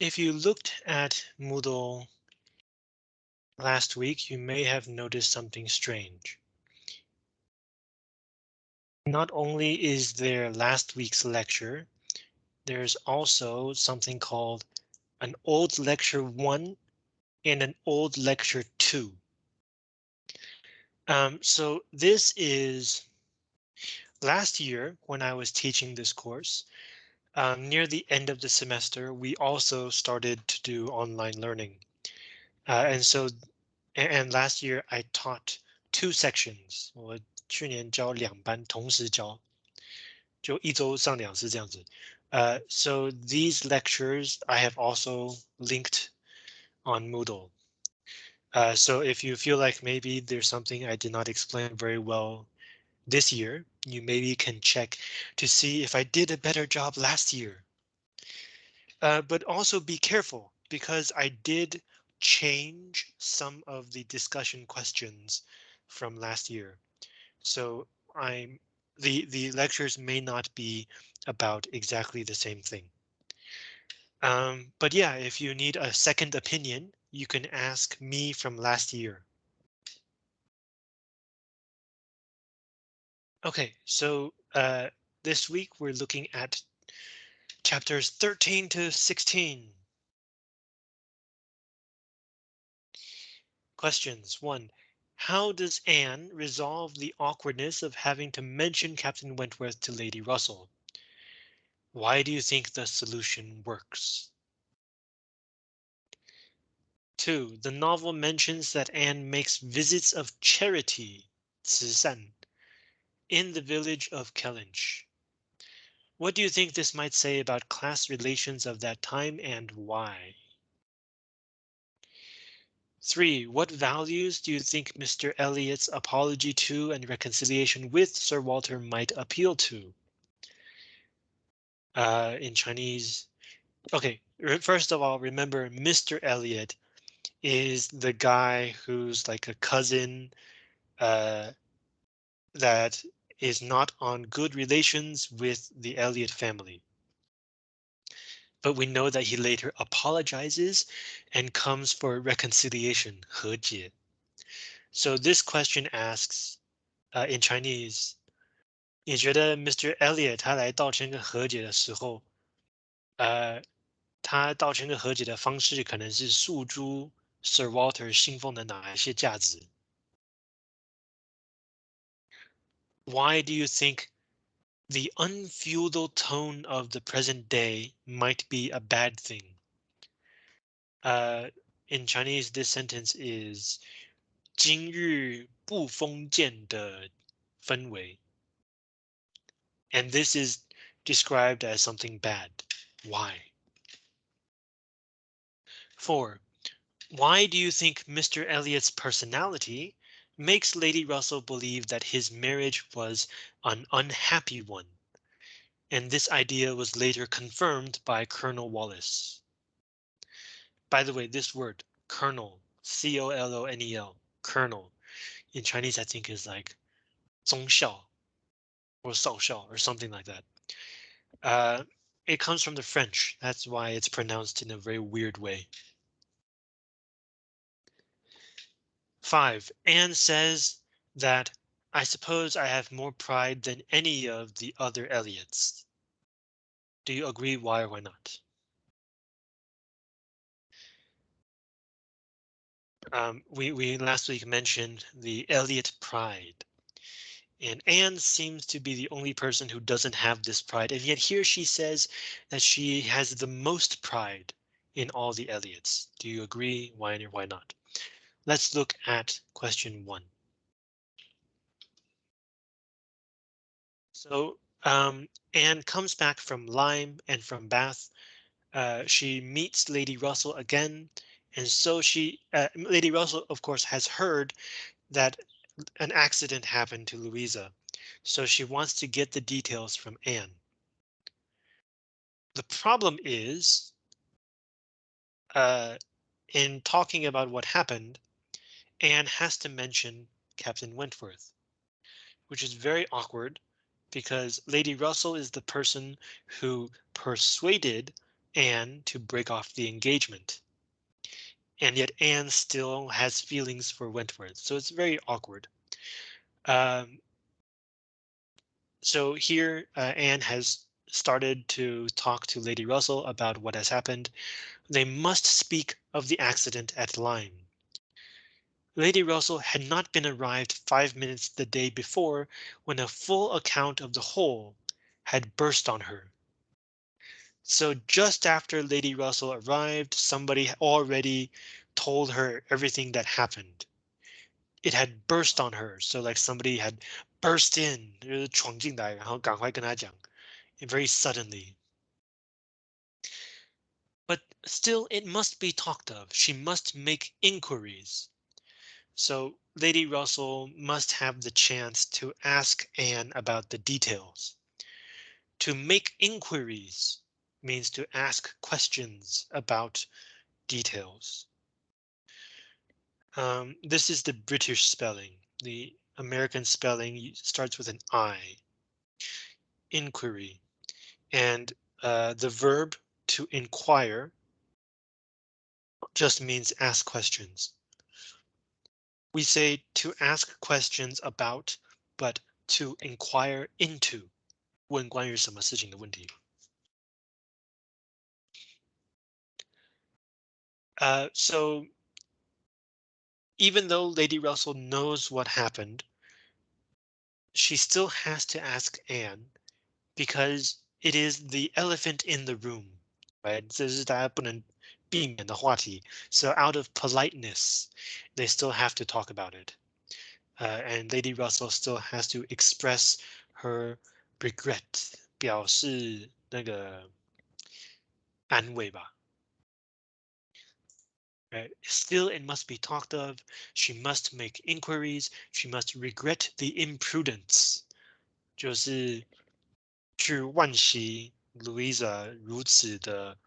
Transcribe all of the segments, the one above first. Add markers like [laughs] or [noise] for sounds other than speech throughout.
If you looked at Moodle last week, you may have noticed something strange. Not only is there last week's lecture, there's also something called an old lecture one and an old lecture two. Um, so this is last year when I was teaching this course, um, near the end of the semester, we also started to do online learning. Uh, and so, and last year I taught two sections. 我去年教两班，同时教，就一周上两次这样子。Uh, so these lectures I have also linked on Moodle. Uh, so if you feel like maybe there's something I did not explain very well this year, you maybe can check to see if I did a better job last year. Uh, but also be careful because I did change some of the discussion questions from last year. So I'm the the lectures may not be about exactly the same thing. Um, but yeah, if you need a second opinion, you can ask me from last year. Okay, so uh, this week we're looking at chapters 13 to 16. Questions one. How does Anne resolve the awkwardness of having to mention Captain Wentworth to Lady Russell? Why do you think the solution works? Two, the novel mentions that Anne makes visits of charity, 慈善, in the village of Kellynch. What do you think this might say about class relations of that time and why? Three, what values do you think Mr. Elliot's apology to and reconciliation with Sir Walter might appeal to? Uh, in Chinese, okay, first of all, remember Mr. Elliot is the guy who's like a cousin uh, that is not on good relations with the Elliot family. But we know that he later apologizes and comes for reconciliation, 和解. So this question asks uh, in Chinese, 你觉得 Mr. Elliot 他来道歉跟和解的时候，呃，他道歉跟和解的方式可能是诉诸 Sir Walter 信奉的哪一些价值 ？Why do you think the unfeudal tone of the present day might be a bad thing? Uh, in Chinese, this sentence is 今日不封建的氛围. And this is described as something bad. Why? Four, why do you think Mr. Elliot's personality makes Lady Russell believe that his marriage was an unhappy one? And this idea was later confirmed by Colonel Wallace. By the way, this word colonel, C-O-L-O-N-E-L, colonel, in Chinese, I think is like 宗校 or 少校 or something like that. Uh, it comes from the French. That's why it's pronounced in a very weird way. Five, Anne says that I suppose I have more pride than any of the other Elliots. Do you agree? Why or why not? Um, we, we last week mentioned the Elliot pride. And Anne seems to be the only person who doesn't have this pride. And yet here she says that she has the most pride in all the Elliots. Do you agree? Why or why not? Let's look at question one. So um, Anne comes back from Lyme and from Bath. Uh, she meets Lady Russell again. And so she, uh, Lady Russell, of course, has heard that an accident happened to Louisa. So she wants to get the details from Anne. The problem is, uh, in talking about what happened, Anne has to mention Captain Wentworth, which is very awkward because Lady Russell is the person who persuaded Anne to break off the engagement. And yet Anne still has feelings for Wentworth, so it's very awkward. Um, so here uh, Anne has started to talk to Lady Russell about what has happened. They must speak of the accident at Lyme. Lady Russell had not been arrived five minutes the day before when a full account of the whole had burst on her. So just after Lady Russell arrived, somebody already told her everything that happened. It had burst on her, so like somebody had burst in, 就是闯进来，然后赶快跟她讲 very suddenly. But still, it must be talked of. She must make inquiries. So Lady Russell must have the chance to ask Anne about the details. To make inquiries means to ask questions about details. Um, this is the British spelling. The American spelling starts with an I. Inquiry. And uh, the verb to inquire just means ask questions We say to ask questions about, but to inquire into 问关于什么事情的问题。Uh, so even though Lady Russell knows what happened, she still has to ask Anne because it is the elephant in the room, right? 这是大家不能 避免的话题. So out of politeness, they still have to talk about it. Uh, and Lady Russell still has to express her regret, 表示那个安慰吧。Right. Still, it must be talked of. She must make inquiries. She must regret the imprudence. 就是去惋惜 Louisa 如此的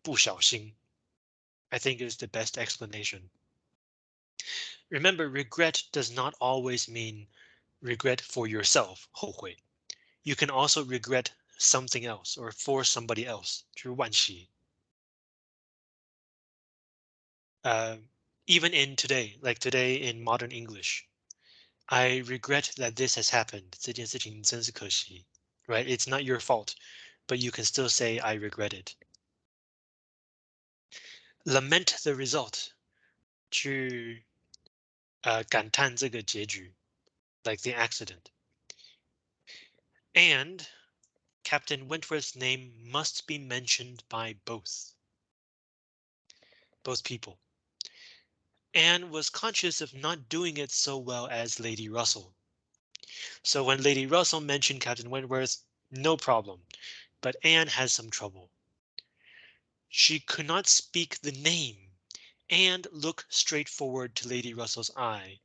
不小心. I think is the best explanation. Remember, regret does not always mean regret for yourself, 后悔. You can also regret something else or for somebody else, 去惋惜. Uh, even in today, like today in modern English, I regret that this has happened. 这件事情真是可惜, right? It's not your fault, but you can still say I regret it. Lament the result, 去呃感叹这个结局, like the accident. And Captain Wentworth's name must be mentioned by both. Both people. Anne was conscious of not doing it so well as Lady Russell. So when Lady Russell mentioned Captain Wentworth, no problem, but Anne has some trouble. She could not speak the name and look straight forward to Lady Russell's eye.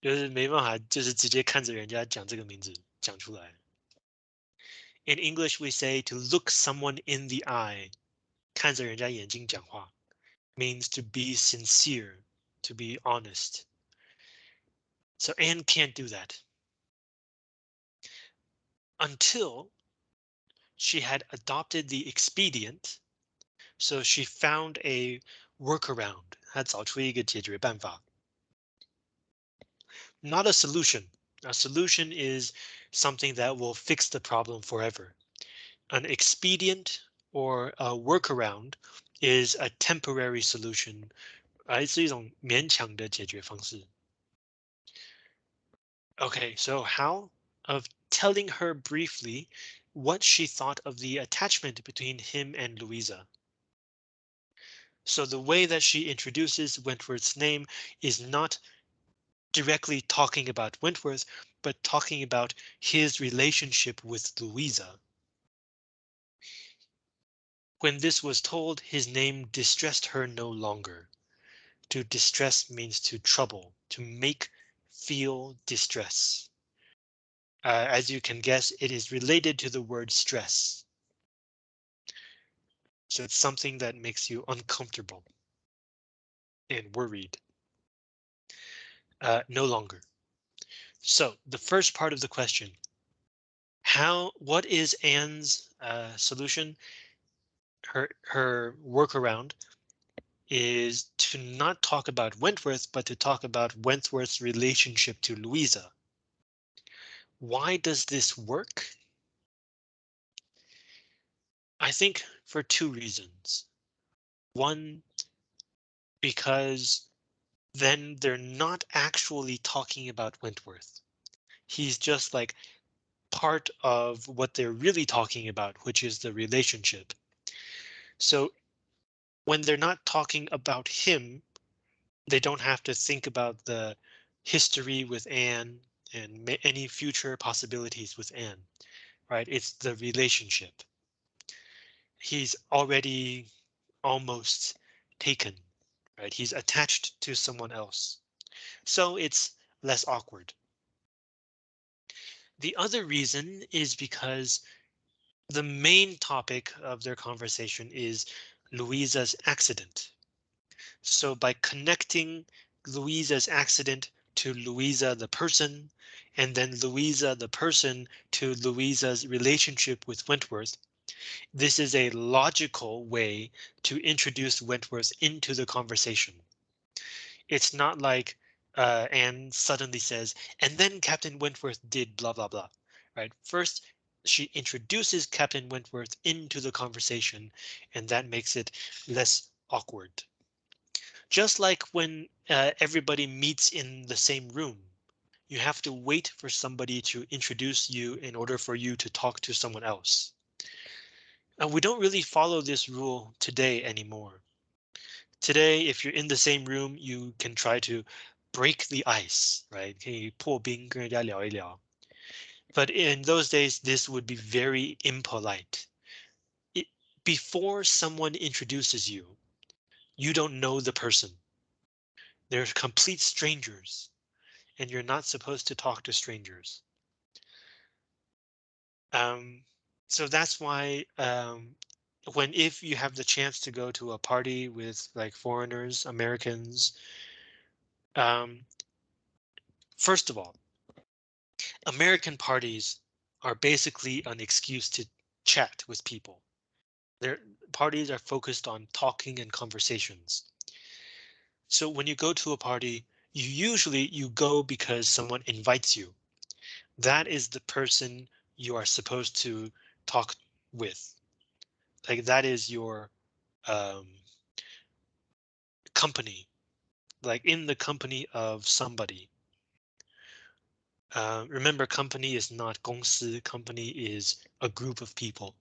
就是没办法，就是直接看着人家讲这个名字讲出来。In English, we say to look someone in the eye. 看着人家眼睛讲话 means to be sincere, to be honest. So Anne can't do that. Until she had adopted the expedient. So she found a workaround. 她找出一个解决办法. Not a solution. A solution is something that will fix the problem forever. An expedient or a workaround is a temporary solution. 来自一种勉强的解决方式. Okay, so how of telling her briefly what she thought of the attachment between him and Louisa. So the way that she introduces Wentworth's name is not directly talking about Wentworth, but talking about his relationship with Louisa. When this was told, his name distressed her no longer. To distress means to trouble, to make feel distress. Uh, as you can guess, it is related to the word stress. So it's something that makes you uncomfortable and worried. Uh, no longer. So the first part of the question. How, what is Anne's uh, solution? her her workaround is to not talk about Wentworth, but to talk about Wentworth's relationship to Louisa. Why does this work? I think for two reasons. One, because then they're not actually talking about Wentworth. He's just like part of what they're really talking about, which is the relationship. So when they're not talking about him, they don't have to think about the history with Anne and any future possibilities with Anne, right? It's the relationship. He's already almost taken, right? He's attached to someone else. So it's less awkward. The other reason is because the main topic of their conversation is Louisa's accident. So by connecting Louisa's accident to Louisa the person, and then Louisa the person to Louisa's relationship with Wentworth, this is a logical way to introduce Wentworth into the conversation. It's not like uh, Anne suddenly says, and then Captain Wentworth did blah, blah, blah, right? First, she introduces Captain Wentworth into the conversation, and that makes it less awkward. Just like when uh, everybody meets in the same room, you have to wait for somebody to introduce you in order for you to talk to someone else. And we don't really follow this rule today anymore. Today, if you're in the same room, you can try to break the ice, right? 可以破冰跟人家聊一聊. But in those days, this would be very impolite. It, before someone introduces you, you don't know the person. They're complete strangers, and you're not supposed to talk to strangers. Um, so that's why um, when if you have the chance to go to a party with like foreigners, Americans, um, first of all, American parties are basically an excuse to chat with people. Their parties are focused on talking and conversations. So when you go to a party, you usually you go because someone invites you. That is the person you are supposed to talk with. Like that is your um, company like in the company of somebody. Uh, remember, company is not 公司, company is a group of people.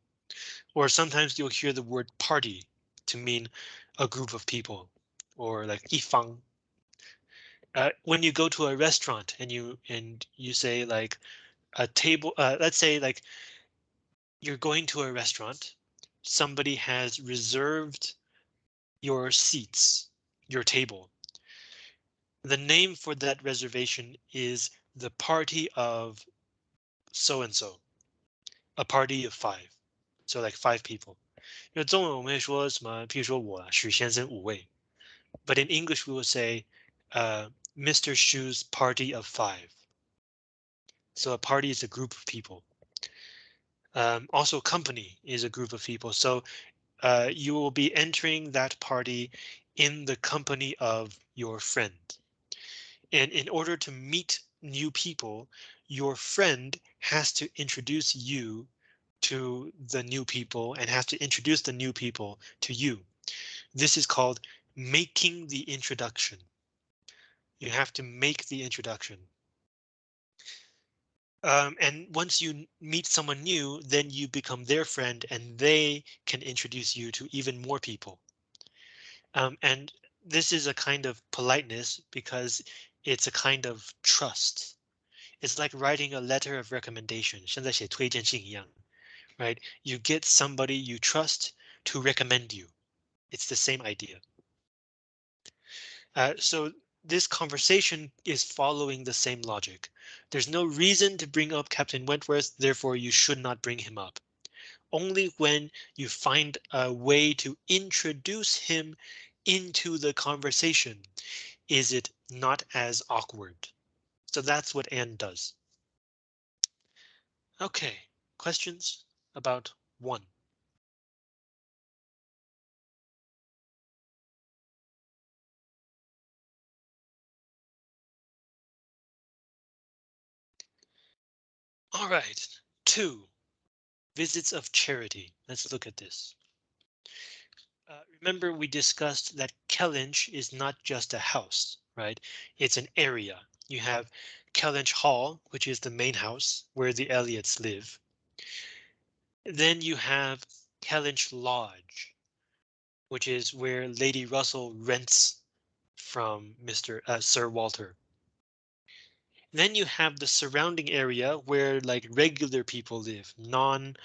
Or sometimes you'll hear the word party to mean a group of people or like 一方. Uh, when you go to a restaurant and you and you say like a table, uh, let's say like you're going to a restaurant, somebody has reserved your seats, your table, the name for that reservation is the party of so and so, a party of five. So like five people. 因为中文我们会说什么？譬如说我许先生五位。But in English we will say, uh, Mr. Shu's party of five. So a party is a group of people. Um, also company is a group of people. So uh, you will be entering that party in the company of your friend. And in order to meet new people, your friend has to introduce you to the new people and has to introduce the new people to you. This is called making the introduction. You have to make the introduction. Um, and once you meet someone new, then you become their friend and they can introduce you to even more people. Um, and this is a kind of politeness because it's a kind of trust. It's like writing a letter of recommendation, 现在写推荐信一样, right? You get somebody you trust to recommend you. It's the same idea. Uh, so this conversation is following the same logic. There's no reason to bring up Captain Wentworth, therefore you should not bring him up. Only when you find a way to introduce him into the conversation is it not as awkward. So that's what Anne does. OK, questions about one. All right, two visits of charity. Let's look at this. Uh, remember we discussed that Kellynch is not just a house, right? It's an area. You have Kellynch Hall, which is the main house where the Elliots live. Then you have Kellynch Lodge, which is where Lady Russell rents from Mr. Uh, Sir Walter. Then you have the surrounding area where like regular people live, non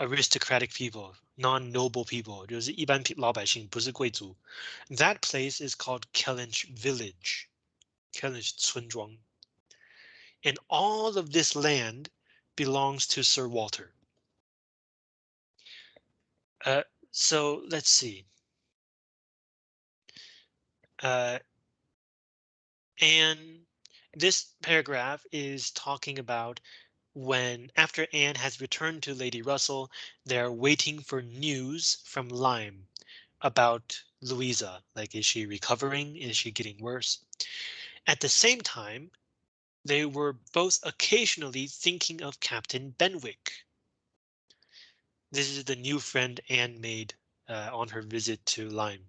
aristocratic people, non-noble people. That place is called Kellynch Village. Kellynch 村庄. And all of this land belongs to Sir Walter. Uh, so let's see. Uh, and this paragraph is talking about when after Anne has returned to Lady Russell, they're waiting for news from Lyme about Louisa. Like, is she recovering? Is she getting worse? At the same time, they were both occasionally thinking of Captain Benwick. This is the new friend Anne made uh, on her visit to Lyme,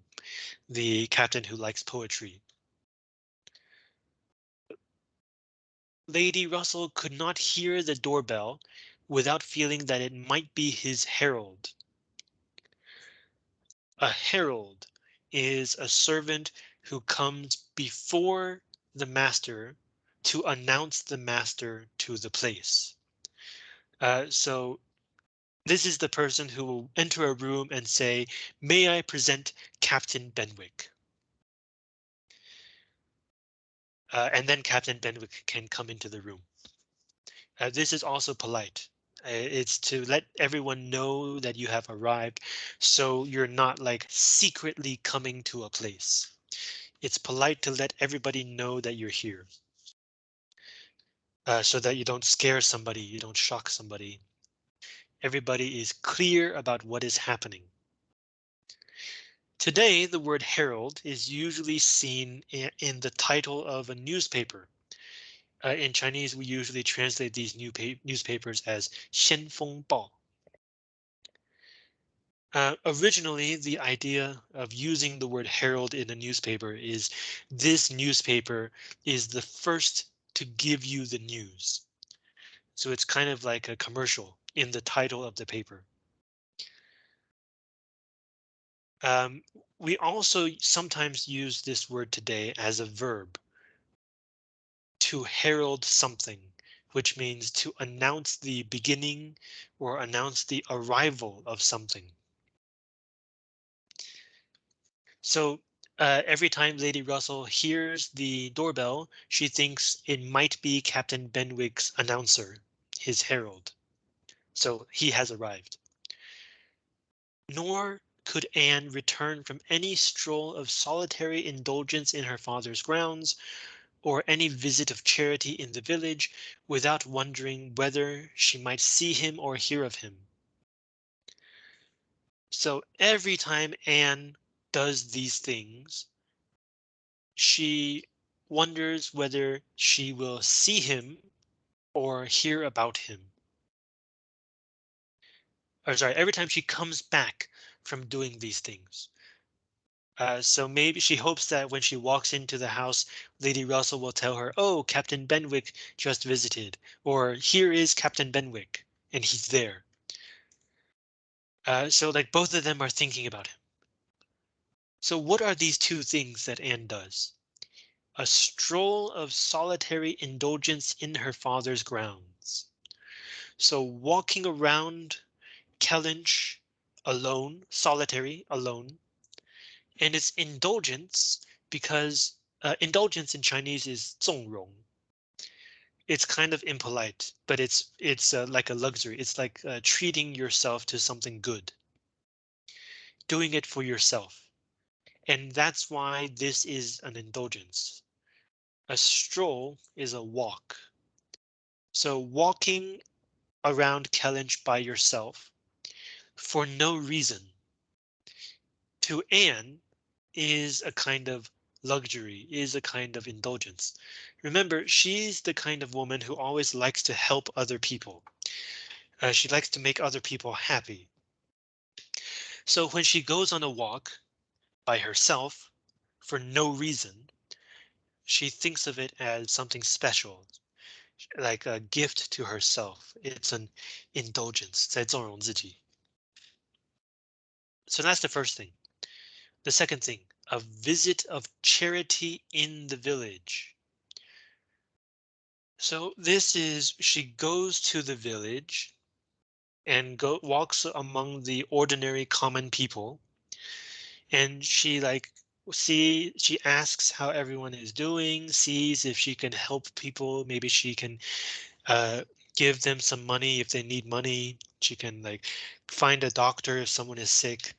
the captain who likes poetry. Lady Russell could not hear the doorbell without feeling that it might be his herald. A herald is a servant who comes before the master to announce the master to the place. Uh, so this is the person who will enter a room and say, may I present Captain Benwick? Uh, and then Captain Benwick can come into the room. Uh, this is also polite. Uh, it's to let everyone know that you have arrived, so you're not like secretly coming to a place. It's polite to let everybody know that you're here. Uh, so that you don't scare somebody, you don't shock somebody. Everybody is clear about what is happening. Today, the word herald is usually seen in, in the title of a newspaper. Uh, in Chinese, we usually translate these new newspapers as 先锋报. Uh, originally, the idea of using the word herald in a newspaper is this newspaper is the first to give you the news. So it's kind of like a commercial in the title of the paper. Um, we also sometimes use this word today as a verb. To herald something, which means to announce the beginning or announce the arrival of something. So uh, every time Lady Russell hears the doorbell, she thinks it might be Captain Benwick's announcer, his herald. So he has arrived. Nor could Anne return from any stroll of solitary indulgence in her father's grounds, or any visit of charity in the village, without wondering whether she might see him or hear of him. So every time Anne does these things, she wonders whether she will see him or hear about him. Or sorry, every time she comes back from doing these things. Uh, so maybe she hopes that when she walks into the house, Lady Russell will tell her, oh, Captain Benwick just visited, or here is Captain Benwick, and he's there. Uh, so like both of them are thinking about him. So what are these two things that Anne does? A stroll of solitary indulgence in her father's grounds. So walking around Kellynch alone, solitary, alone. And it's indulgence because uh, indulgence in Chinese is 纵容. It's kind of impolite, but it's it's uh, like a luxury. It's like uh, treating yourself to something good. Doing it for yourself. And that's why this is an indulgence. A stroll is a walk. So walking around Kellynch by yourself for no reason to Anne is a kind of luxury, is a kind of indulgence. Remember, she's the kind of woman who always likes to help other people. Uh, she likes to make other people happy. So when she goes on a walk by herself for no reason, she thinks of it as something special, like a gift to herself. It's an indulgence. 在纵容自己. So that's the first thing. The second thing, a visit of charity in the village. So this is she goes to the village and go walks among the ordinary common people. And she like see she asks how everyone is doing, sees if she can help people. Maybe she can uh, give them some money if they need money. She can like find a doctor if someone is sick.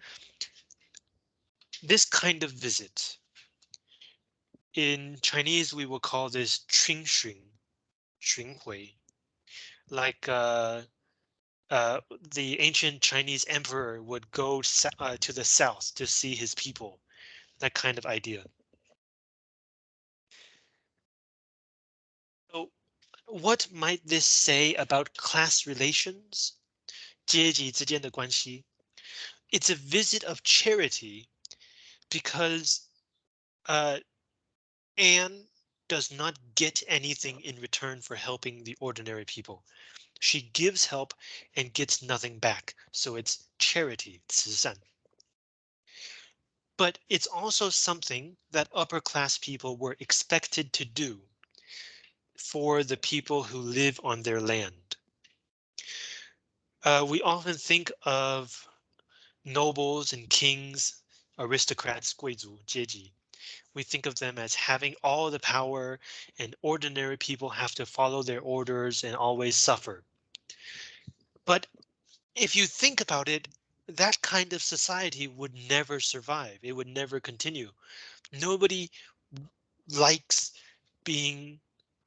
This kind of visit. In Chinese, we will call this qing xun, qing hui, like uh, uh, the ancient Chinese emperor would go uh, to the south to see his people. That kind of idea. what might this say about class relations? 阶级之间的关系. It's a visit of charity because uh, Anne does not get anything in return for helping the ordinary people. She gives help and gets nothing back. So it's charity, 慈善. But it's also something that upper class people were expected to do for the people who live on their land. Uh, we often think of nobles and kings, aristocrats, 贵族阶级. We think of them as having all the power and ordinary people have to follow their orders and always suffer. But if you think about it, that kind of society would never survive. It would never continue. Nobody likes being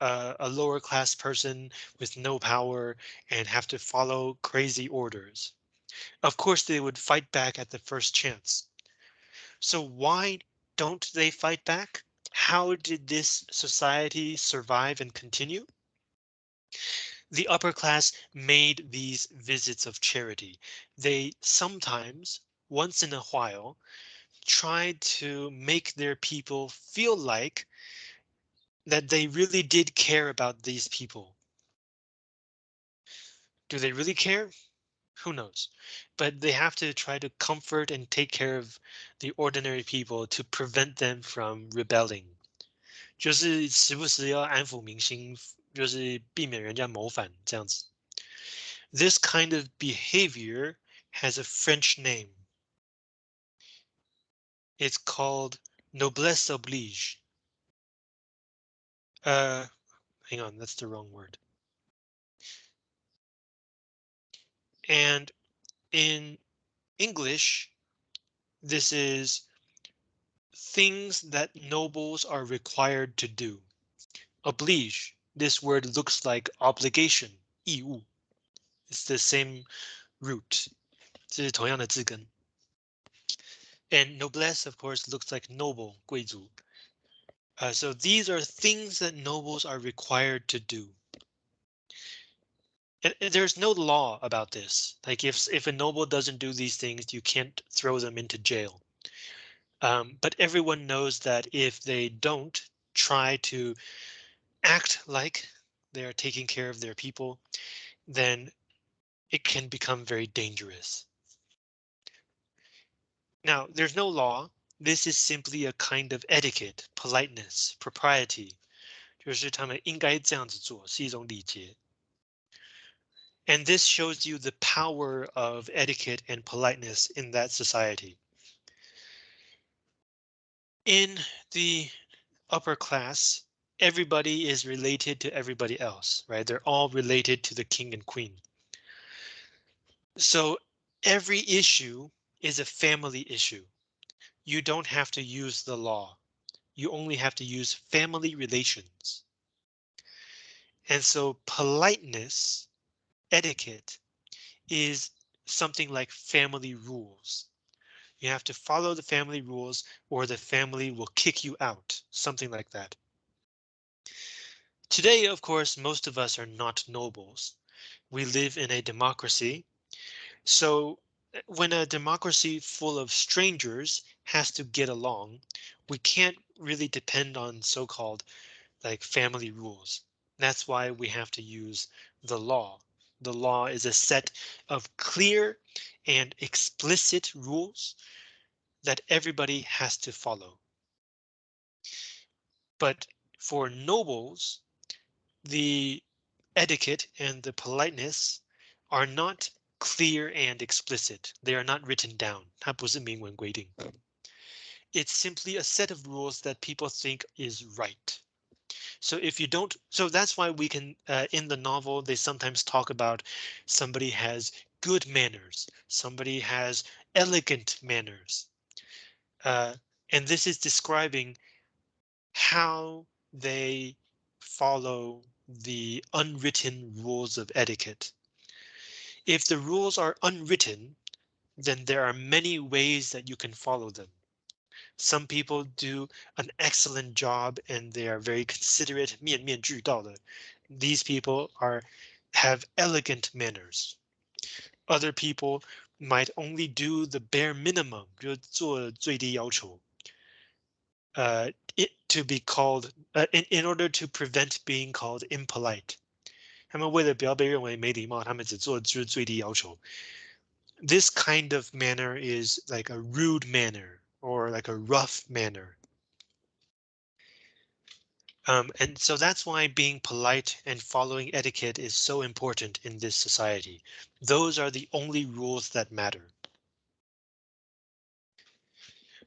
uh, a lower class person with no power and have to follow crazy orders. Of course, they would fight back at the first chance. So why don't they fight back? How did this society survive and continue? The upper class made these visits of charity. They sometimes, once in a while, tried to make their people feel like that they really did care about these people. Do they really care? Who knows? But they have to try to comfort and take care of the ordinary people to prevent them from rebelling. 就是时不时要安抚民心，就是避免人家谋反这样子。This kind of behavior has a French name. It's called noblesse oblige. Uh, hang on, that's the wrong word. And in English, this is things that nobles are required to do. Oblige, this word looks like obligation, 义务. It's the same root. 这是同样的字根. And noblesse, of course, looks like noble, 贵族. Uh, so these are things that nobles are required to do. And, there's no law about this. Like if if a noble doesn't do these things, you can't throw them into jail. Um, but everyone knows that if they don't try to act like they are taking care of their people, then it can become very dangerous. Now, there's no law. This is simply a kind of etiquette, politeness, propriety. 就是他们应该这样子做，是一种礼节。And this shows you the power of etiquette and politeness in that society. In the upper class, everybody is related to everybody else, right? They're all related to the king and queen. So every issue is a family issue. You don't have to use the law. You only have to use family relations. And so politeness, etiquette, is something like family rules. You have to follow the family rules or the family will kick you out, something like that. Today, of course, most of us are not nobles. We live in a democracy. So when a democracy full of strangers has to get along, we can't really depend on so-called like family rules. That's why we have to use the law. The law is a set of clear and explicit rules that everybody has to follow. But for nobles, the etiquette and the politeness are not clear and explicit. They are not written down. 它不是明文规定. It's simply a set of rules that people think is right. So if you don't, so that's why we can, uh, in the novel, they sometimes talk about somebody has good manners, somebody has elegant manners. Uh, and this is describing how they follow the unwritten rules of etiquette. If the rules are unwritten, then there are many ways that you can follow them. Some people do an excellent job and they are very considerate, 面面俱到的. These people are have elegant manners. Other people might only do the bare minimum, 就做最低要求. Uh, it to be called uh, in, in order to prevent being called impolite. 他们为了不要被认为没礼貌，他们只做就是最低要求。This kind of manner is like a rude manner or like a rough manner. Um, and so that's why being polite and following etiquette is so important in this society. Those are the only rules that matter.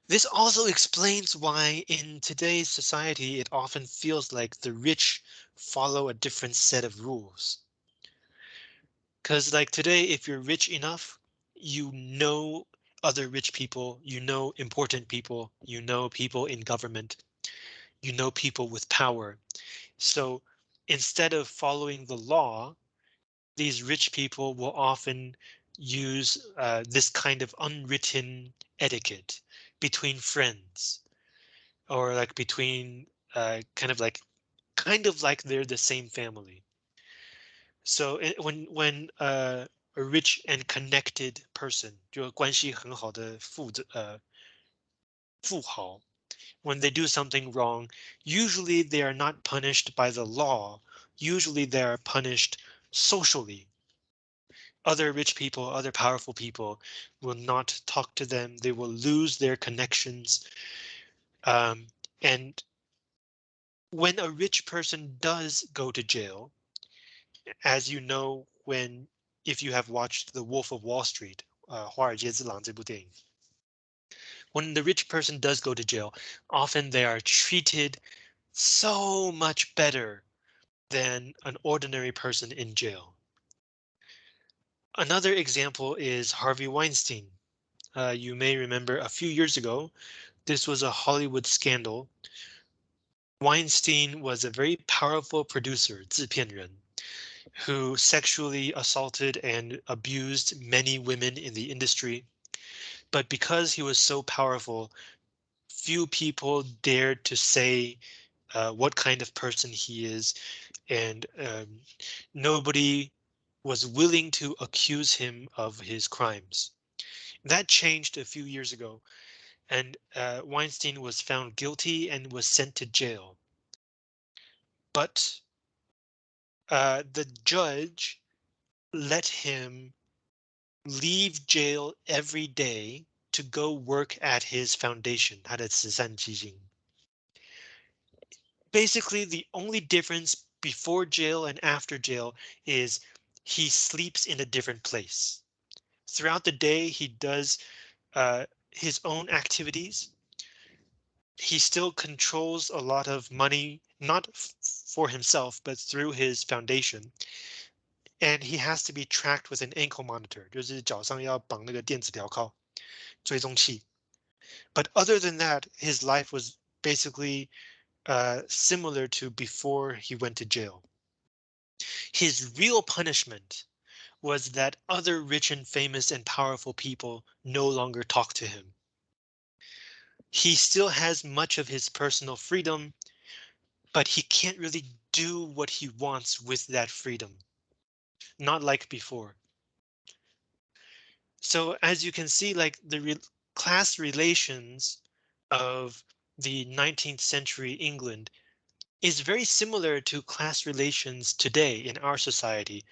This also explains why in today's society it often feels like the rich follow a different set of rules. Because like today, if you're rich enough, you know other rich people, you know important people, you know people in government, you know people with power. So instead of following the law, these rich people will often use uh, this kind of unwritten etiquette between friends or like between uh, kind of like kind of like they're the same family. So it, when when uh, a rich and connected person, 就关系很好的富呃富豪, when they do something wrong, usually they are not punished by the law. Usually they are punished socially other rich people, other powerful people will not talk to them. They will lose their connections. Um, and when a rich person does go to jail, as you know, when if you have watched The Wolf of Wall Street, uh, 华尔街之狼这部电影, when the rich person does go to jail, often they are treated so much better than an ordinary person in jail. Another example is Harvey Weinstein. Uh, you may remember a few years ago, this was a Hollywood scandal. Weinstein was a very powerful producer, 制片人, who sexually assaulted and abused many women in the industry. But because he was so powerful, few people dared to say uh, what kind of person he is, and um, nobody was willing to accuse him of his crimes. That changed a few years ago, and uh, Weinstein was found guilty and was sent to jail. But uh, the judge let him leave jail every day to go work at his foundation, 他的慈善基金. Basically, the only difference before jail and after jail is he sleeps in a different place. Throughout the day, he does uh, his own activities. He still controls a lot of money, not for himself, but through his foundation. And he has to be tracked with an ankle monitor, 就是脚上要绑那个电子镣铐,追踪器. But other than that, his life was basically uh, similar to before he went to jail. His real punishment was that other rich and famous and powerful people no longer talk to him. he still has much of his personal freedom, but he can't really do what he wants with that freedom. Not like before. So as you can see, like the re class relations of the 19th century England is very similar to class relations today in our society.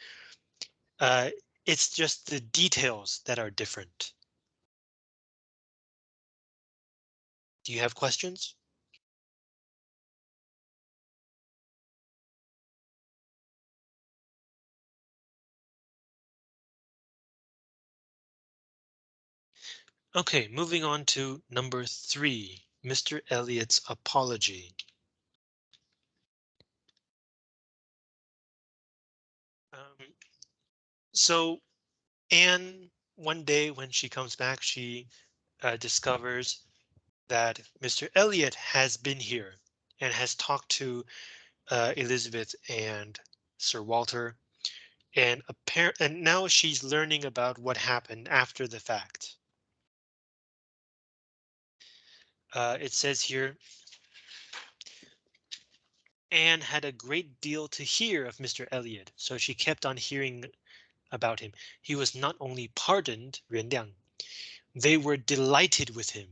Uh, it's just the details that are different. Do you have questions? Okay, moving on to number three, Mr. Elliot's apology. Um, so Anne, one day when she comes back, she uh, discovers that Mr. Elliot has been here and has talked to uh, Elizabeth and Sir Walter and apparent and now she's learning about what happened after the fact. Uh, it says here, Anne had a great deal to hear of Mr. Elliot, so she kept on hearing about him. He was not only pardoned, 原谅, they were delighted with him.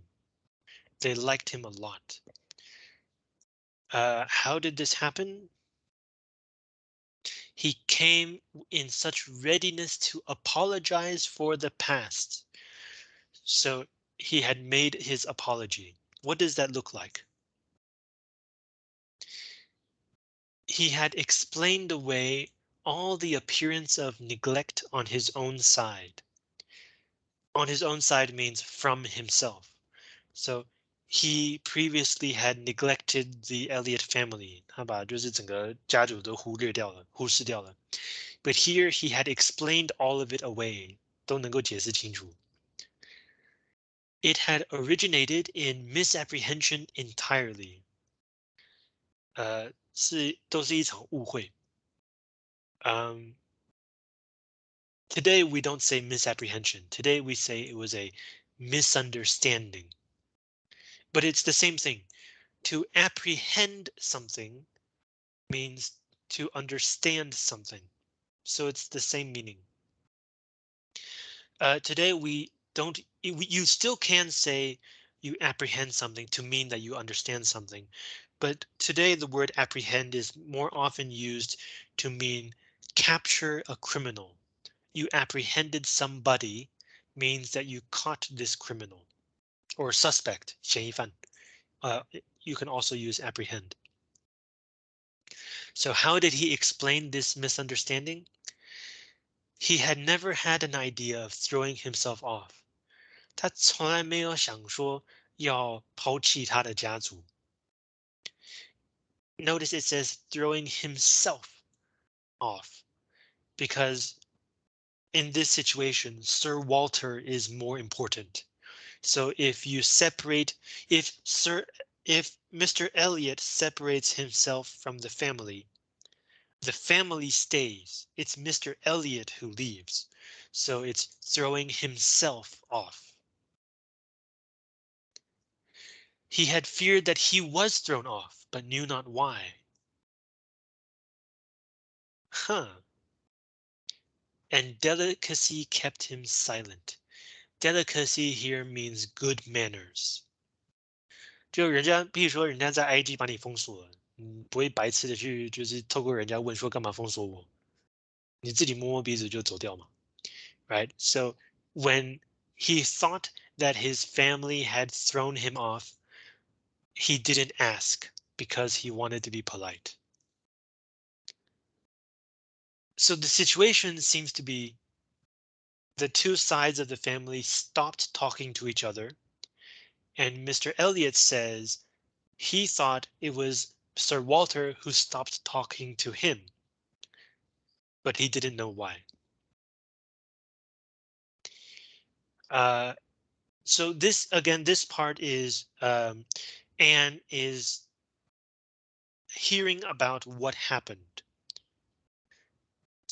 They liked him a lot. Uh, how did this happen? He came in such readiness to apologize for the past. So he had made his apology. What does that look like? He had explained away all the appearance of neglect on his own side. On his own side means from himself. So he previously had neglected the Elliot family, 他把就是整个家族都忽略掉了，忽视掉了。But here he had explained all of it away, 都能够解释清楚。it had originated in misapprehension entirely. Uh, um, today we don't say misapprehension. Today we say it was a misunderstanding. But it's the same thing. To apprehend something means to understand something. So it's the same meaning. Uh, today we don't you still can say you apprehend something to mean that you understand something. But today the word apprehend is more often used to mean capture a criminal. You apprehended somebody means that you caught this criminal or suspect, 嫌疑犯. Uh, you can also use apprehend. So how did he explain this misunderstanding? He had never had an idea of throwing himself off. 他从来没有想说要抛弃他的家族。Notice it says throwing himself off because in this situation, Sir Walter is more important. So if you separate, if Sir, if Mr. Elliot separates himself from the family, the family stays. It's Mr. Elliot who leaves. So it's throwing himself off. He had feared that he was thrown off, but knew not why. Huh. And delicacy kept him silent. Delicacy here means good manners. 就人家，譬如说人家在 IG 把你封锁了，嗯，不会白痴的去就是透过人家问说干嘛封锁我，你自己摸摸鼻子就走掉嘛，right? So when he thought that his family had thrown him off, he didn't ask because he wanted to be polite. So the situation seems to be the two sides of the family stopped talking to each other. And Mr. Elliot says he thought it was Sir Walter who stopped talking to him. But he didn't know why. Uh, so this again, this part is um, Anne is hearing about what happened.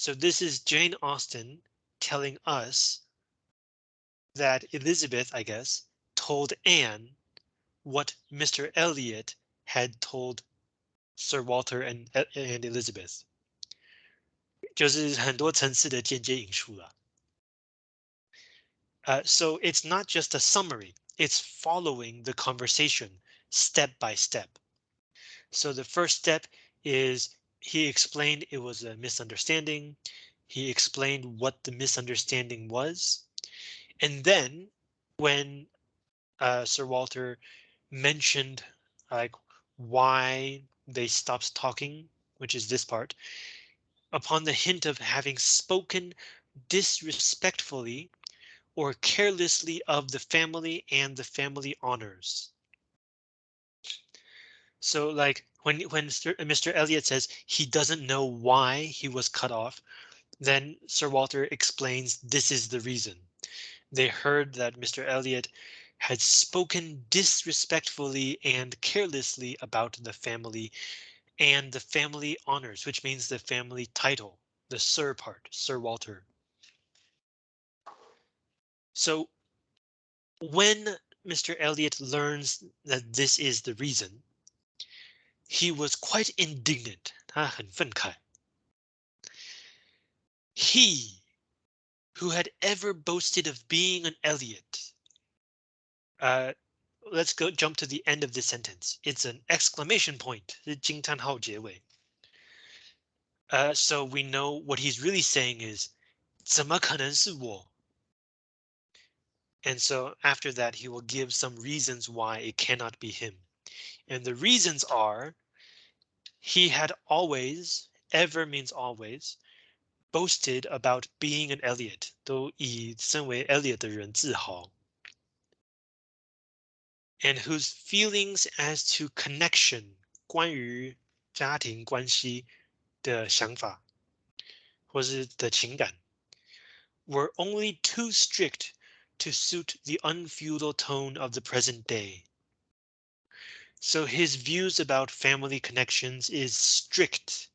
So this is Jane Austen telling us that Elizabeth, I guess, told Anne what Mr. Elliot had told Sir Walter and and Elizabeth. 就是很多层次的间接引述了。Uh, so it's not just a summary, it's following the conversation step by step. So the first step is he explained it was a misunderstanding. He explained what the misunderstanding was. And then when uh, Sir Walter mentioned like why they stopped talking, which is this part, upon the hint of having spoken disrespectfully or carelessly of the family and the family honors. So like when when Mr. Elliot says he doesn't know why he was cut off, then Sir Walter explains this is the reason. They heard that Mr. Elliot had spoken disrespectfully and carelessly about the family and the family honors, which means the family title, the Sir part, Sir Walter. So when Mr. Elliot learns that this is the reason, he was quite indignant. 他很愤慨。He, who had ever boasted of being an Elliot. Uh, let's go jump to the end of the sentence. It's an exclamation point. Uh, so we know what he's really saying is, 怎么可能是我? And so after that, he will give some reasons why it cannot be him. And the reasons are he had always, ever means always, boasted about being an Elliot, 都以身为 Elliot 的人自豪 and whose feelings as to connection 关于家庭关系的想法或是的情感 were only too strict to suit the unfeudal tone of the present day. So his views about family connections is strict.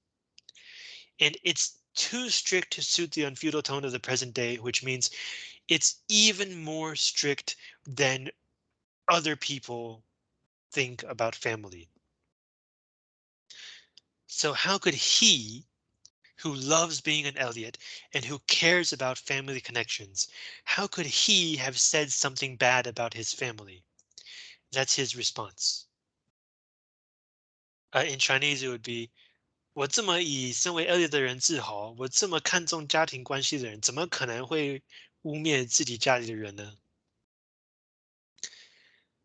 And it's too strict to suit the unfeudal tone of the present day, which means it's even more strict than other people think about family. So how could he, who loves being an Elliot and who cares about family connections, how could he have said something bad about his family? That's his response. Uh, in Chinese, it would be 我这么以身为 Elliot 的人自豪，我这么看重家庭关系的人，怎么可能会污蔑自己家里的人呢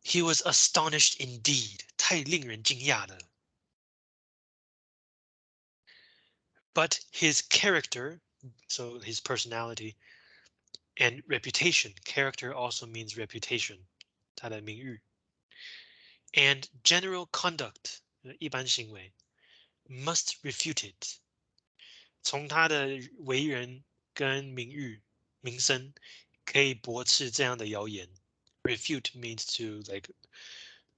？He was astonished indeed，太令人惊讶了。But his character, so his personality, and reputation, character also means reputation, 他的名誉, and general conduct, 一般行为, must refute it. 从他的为人跟名誉、名声，可以驳斥这样的谣言。refute means to like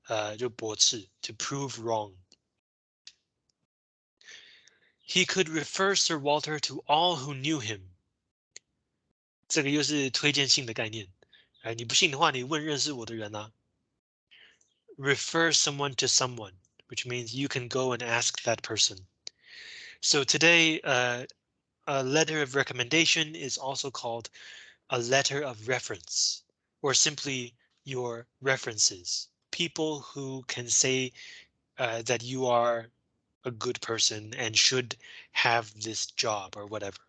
uh, 就驳斥 to prove wrong. He could refer Sir Walter to all who knew him. 这个又是推荐信的概念，哎，你不信的话，你问认识我的人啊。Refer someone to someone, Which means you can go and ask that person. So today, uh, a letter of recommendation is also called a letter of reference or simply your references, people who can say uh, that you are a good person and should have this job or whatever.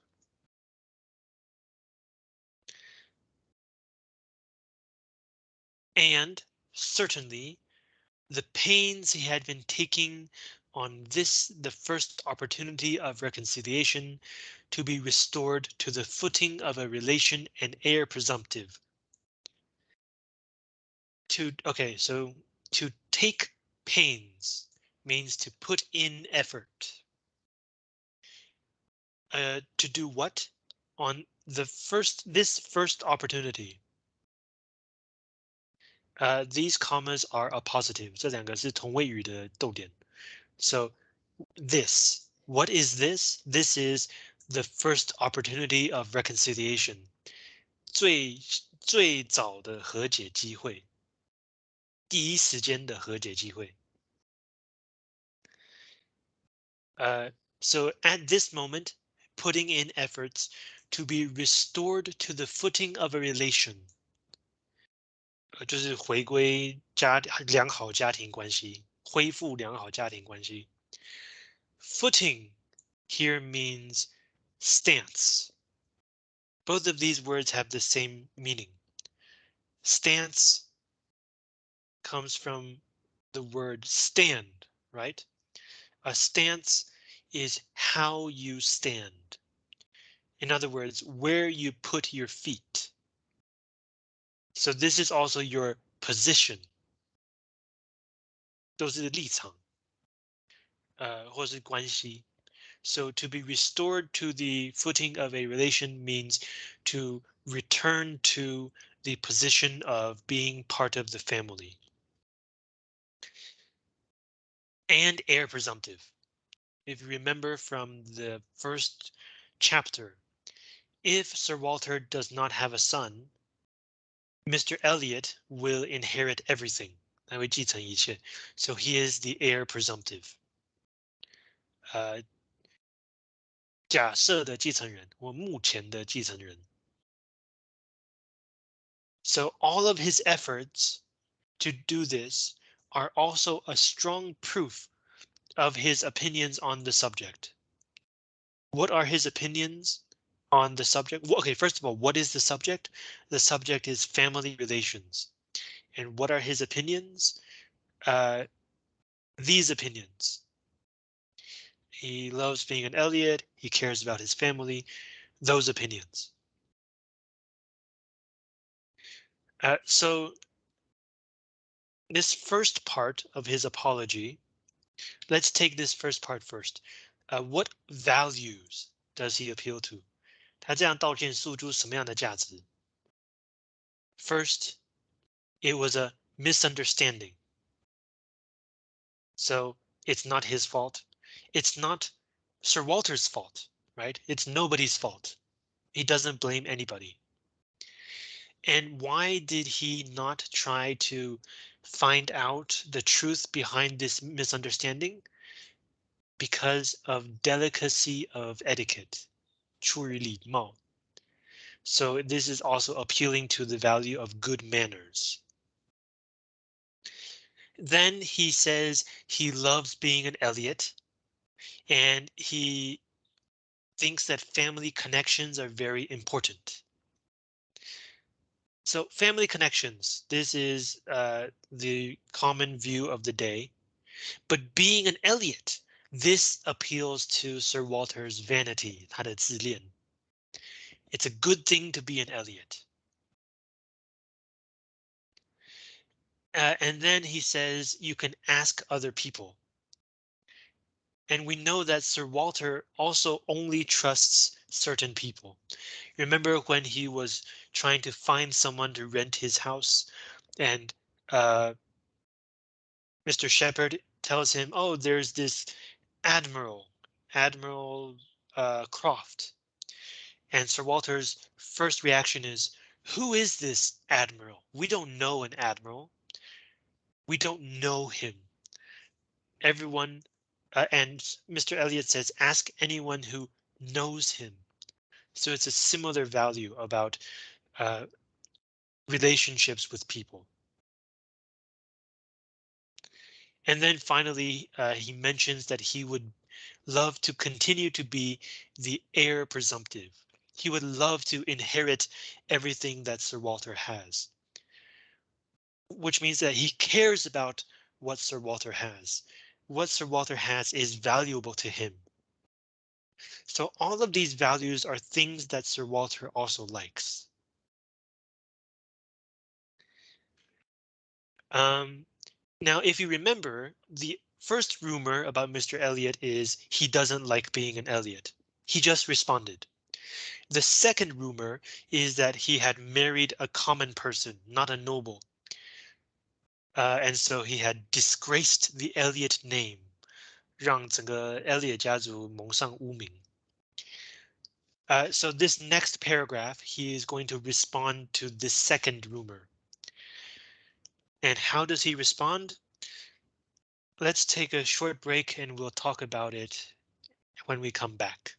And certainly the pains he had been taking on this the first opportunity of reconciliation to be restored to the footing of a relation and heir presumptive to okay, so to take pains means to put in effort. Uh, to do what on the first this first opportunity. These commas are appositive. So this, what is this? This is the first opportunity of reconciliation，最最早的和解机会，第一时间的和解机会。Uh, so at this moment, putting in efforts to be restored to the footing of a relation 呃，就是回归家良好家庭关系，恢复良好家庭关系。Footing here means stance. Both of these words have the same meaning. Stance comes from the word stand, right? A stance is how you stand. In other words, where you put your feet. So this is also your position. 都是立场，呃，或是关系。So to be restored to the footing of a relation means to return to the position of being part of the family. And heir presumptive. If you remember from the first chapter, if Sir Walter does not have a son, Mr. Elliot will inherit everything. So he is the heir presumptive. Uh, So all of his efforts to do this are also a strong proof of his opinions on the subject. What are his opinions? On the subject. Okay, first of all, what is the subject? The subject is family relations. And what are his opinions? Uh, these opinions. He loves being an Elliot. He cares about his family. Those opinions. Uh, so this first part of his apology, let's take this first part first. Uh, what values does he appeal to? 他这样道歉诉诸什么样的价值？First, it was a misunderstanding. So it's not his fault. It's not Sir Walter's fault, right? It's nobody's fault. He doesn't blame anybody. And why did he not try to find out the truth behind this misunderstanding? Because of delicacy of etiquette. So this is also appealing to the value of good manners. Then he says he loves being an Elliot and he thinks that family connections are very important. So family connections, this is uh, the common view of the day. But being an Elliot this appeals to Sir Walter's vanity, 他的自恋. It's a good thing to be an Elliot. Uh, and then he says you can ask other people. And we know that Sir Walter also only trusts certain people. Remember when he was trying to find someone to rent his house and uh, Mr. Shepherd tells him, oh, there's this Admiral, Admiral uh, Croft. And Sir Walter's first reaction is, who is this Admiral? We don't know an Admiral. We don't know him. Everyone, uh, and Mr. Elliot says, ask anyone who knows him. So it's a similar value about uh, relationships with people. And then finally, uh, he mentions that he would love to continue to be the heir presumptive. He would love to inherit everything that Sir Walter has. Which means that he cares about what Sir Walter has. What Sir Walter has is valuable to him. So all of these values are things that Sir Walter also likes. Um, now, if you remember, the first rumor about Mr. Elliot is he doesn't like being an Elliot. He just responded. The second rumor is that he had married a common person, not a noble. Uh, and so he had disgraced the Elliot name, 让整个 Elliot 家族蒙上污名. Uh, so this next paragraph, he is going to respond to the second rumor. And how does he respond? Let's take a short break and we'll talk about it when we come back.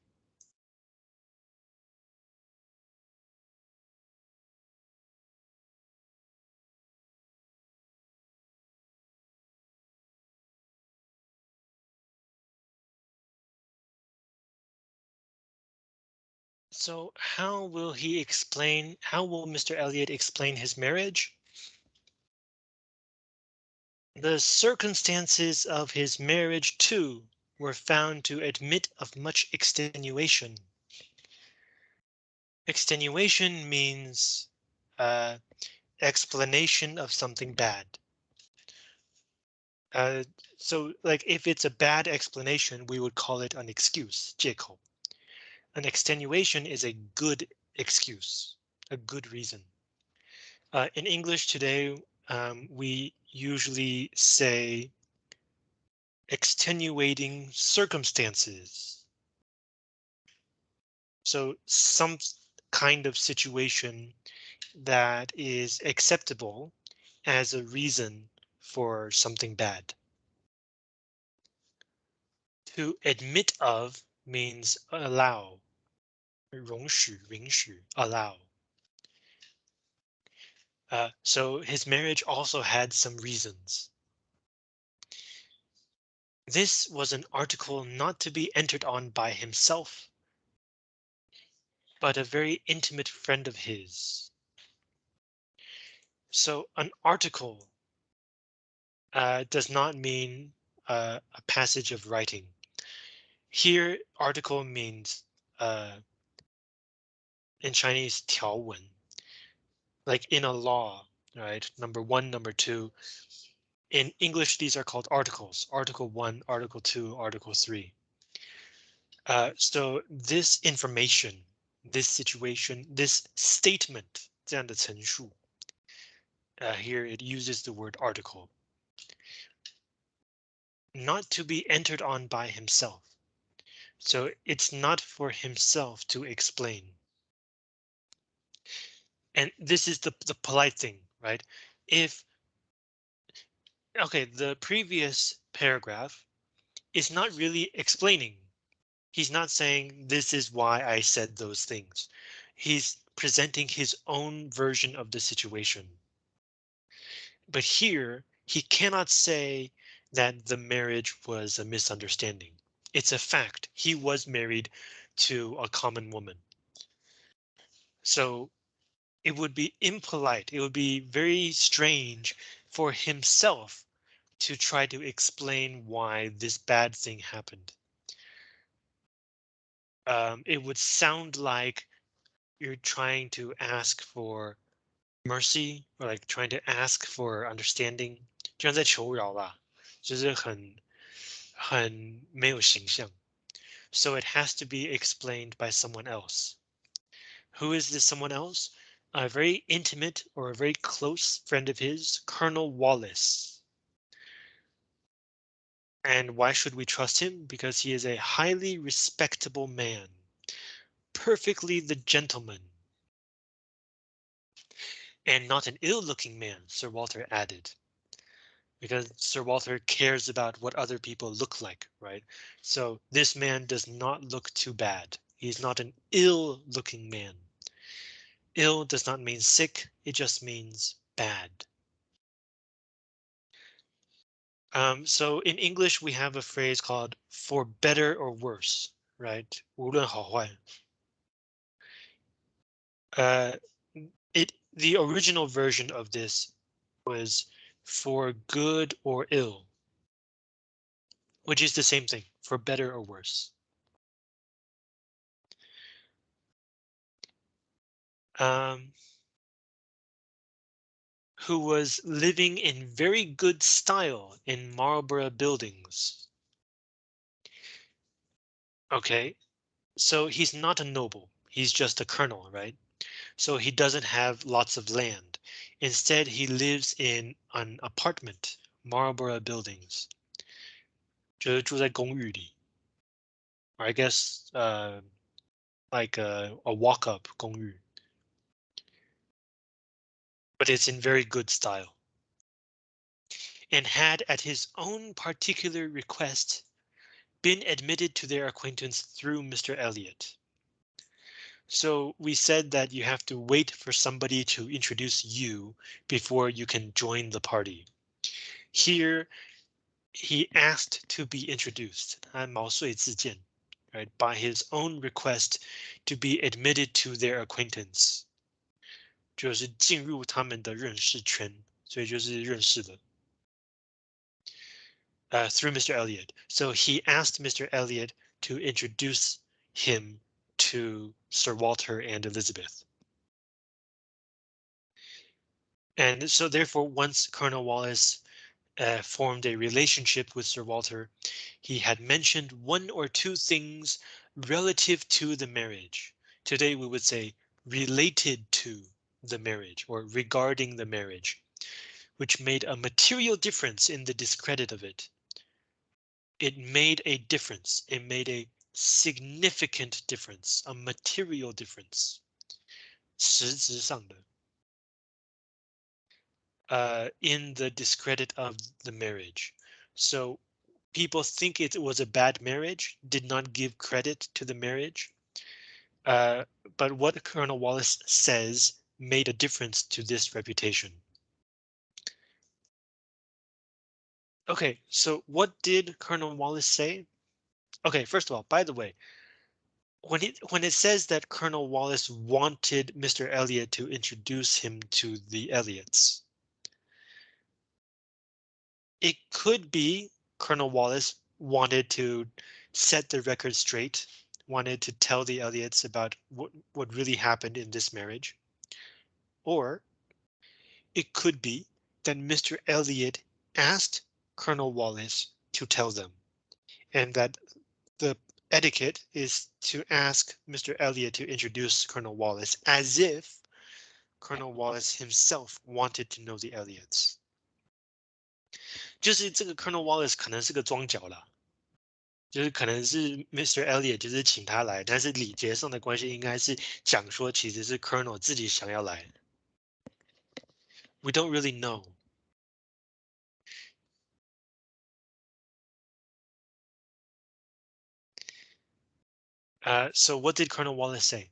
So how will he explain, how will Mr. Elliot explain his marriage? The circumstances of his marriage, too, were found to admit of much extenuation. Extenuation means uh, explanation of something bad. Uh, so like if it's a bad explanation, we would call it an excuse, 借口. An extenuation is a good excuse, a good reason. Uh, in English today, um, we usually say extenuating circumstances. So some kind of situation that is acceptable as a reason for something bad. To admit of means allow 容许,允许, allow. Uh, so his marriage also had some reasons. This was an article not to be entered on by himself, but a very intimate friend of his. So an article uh, does not mean uh, a passage of writing. Here, article means uh, in Chinese 条文, like in a law, right? Number one, number two. In English, these are called articles, article one, article two, article three. Uh, so this information, this situation, this statement, 这样的陈述, uh, here it uses the word article. Not to be entered on by himself. So it's not for himself to explain. And this is the, the polite thing, right? If, OK, the previous paragraph is not really explaining. He's not saying this is why I said those things. He's presenting his own version of the situation. But here he cannot say that the marriage was a misunderstanding. It's a fact. He was married to a common woman. So it would be impolite. It would be very strange for himself to try to explain why this bad thing happened. Um, it would sound like you're trying to ask for mercy or like trying to ask for understanding. 就像在求饶吧，就是很很没有形象. So it has to be explained by someone else. Who is this someone else? A very intimate or a very close friend of his, Colonel Wallace. And why should we trust him? Because he is a highly respectable man, perfectly the gentleman. And not an ill looking man, Sir Walter added. Because Sir Walter cares about what other people look like, right? So this man does not look too bad. He's not an ill looking man. Ill does not mean sick, it just means bad. Um, so in English, we have a phrase called for better or worse, right? 无论好坏. Uh, it the original version of this was for good or ill, which is the same thing for better or worse. um, who was living in very good style in Marlborough buildings. OK, so he's not a noble. He's just a colonel, right? So he doesn't have lots of land. Instead, he lives in an apartment, Marlborough buildings. 就是住在公寓里. Or I guess uh, like a, a walk-up 公寓 But it's in very good style. and had at his own particular request been admitted to their acquaintance through Mr. Elliot. So we said that you have to wait for somebody to introduce you before you can join the party. Here, he asked to be introduced, right, by his own request to be admitted to their acquaintance. 就是进入他们的认识圈，所以就是认识的。uh, through Mr. Elliot. So he asked Mr. Elliot to introduce him to Sir Walter and Elizabeth. And so therefore, once Colonel Wallace uh, formed a relationship with Sir Walter, he had mentioned one or two things relative to the marriage. Today we would say related to the marriage or regarding the marriage, which made a material difference in the discredit of it it made a difference. It made a significant difference, a material difference. 实质上的 uh, in the discredit of the marriage. So people think it was a bad marriage, did not give credit to the marriage. Uh, but what Colonel Wallace says made a difference to this reputation. Okay, so what did Colonel Wallace say? Okay, first of all, by the way, when it when it says that Colonel Wallace wanted Mr. Elliot to introduce him to the Elliots. It could be Colonel Wallace wanted to set the record straight, wanted to tell the Elliots about what, what really happened in this marriage Or it could be that Mr. Elliot asked Colonel Wallace to tell them, and that the etiquette is to ask Mr. Elliot to introduce Colonel Wallace as if Colonel Wallace himself wanted to know the Elliots. 就是这个 Colonel Wallace 可能是个装脚啦，就是可能是 Mr. Elliot 就是请他来，但是礼节上的关系应该是讲说其实是 Colonel 自己想要来。 We don't really know. Uh, so what did Colonel Wallace say?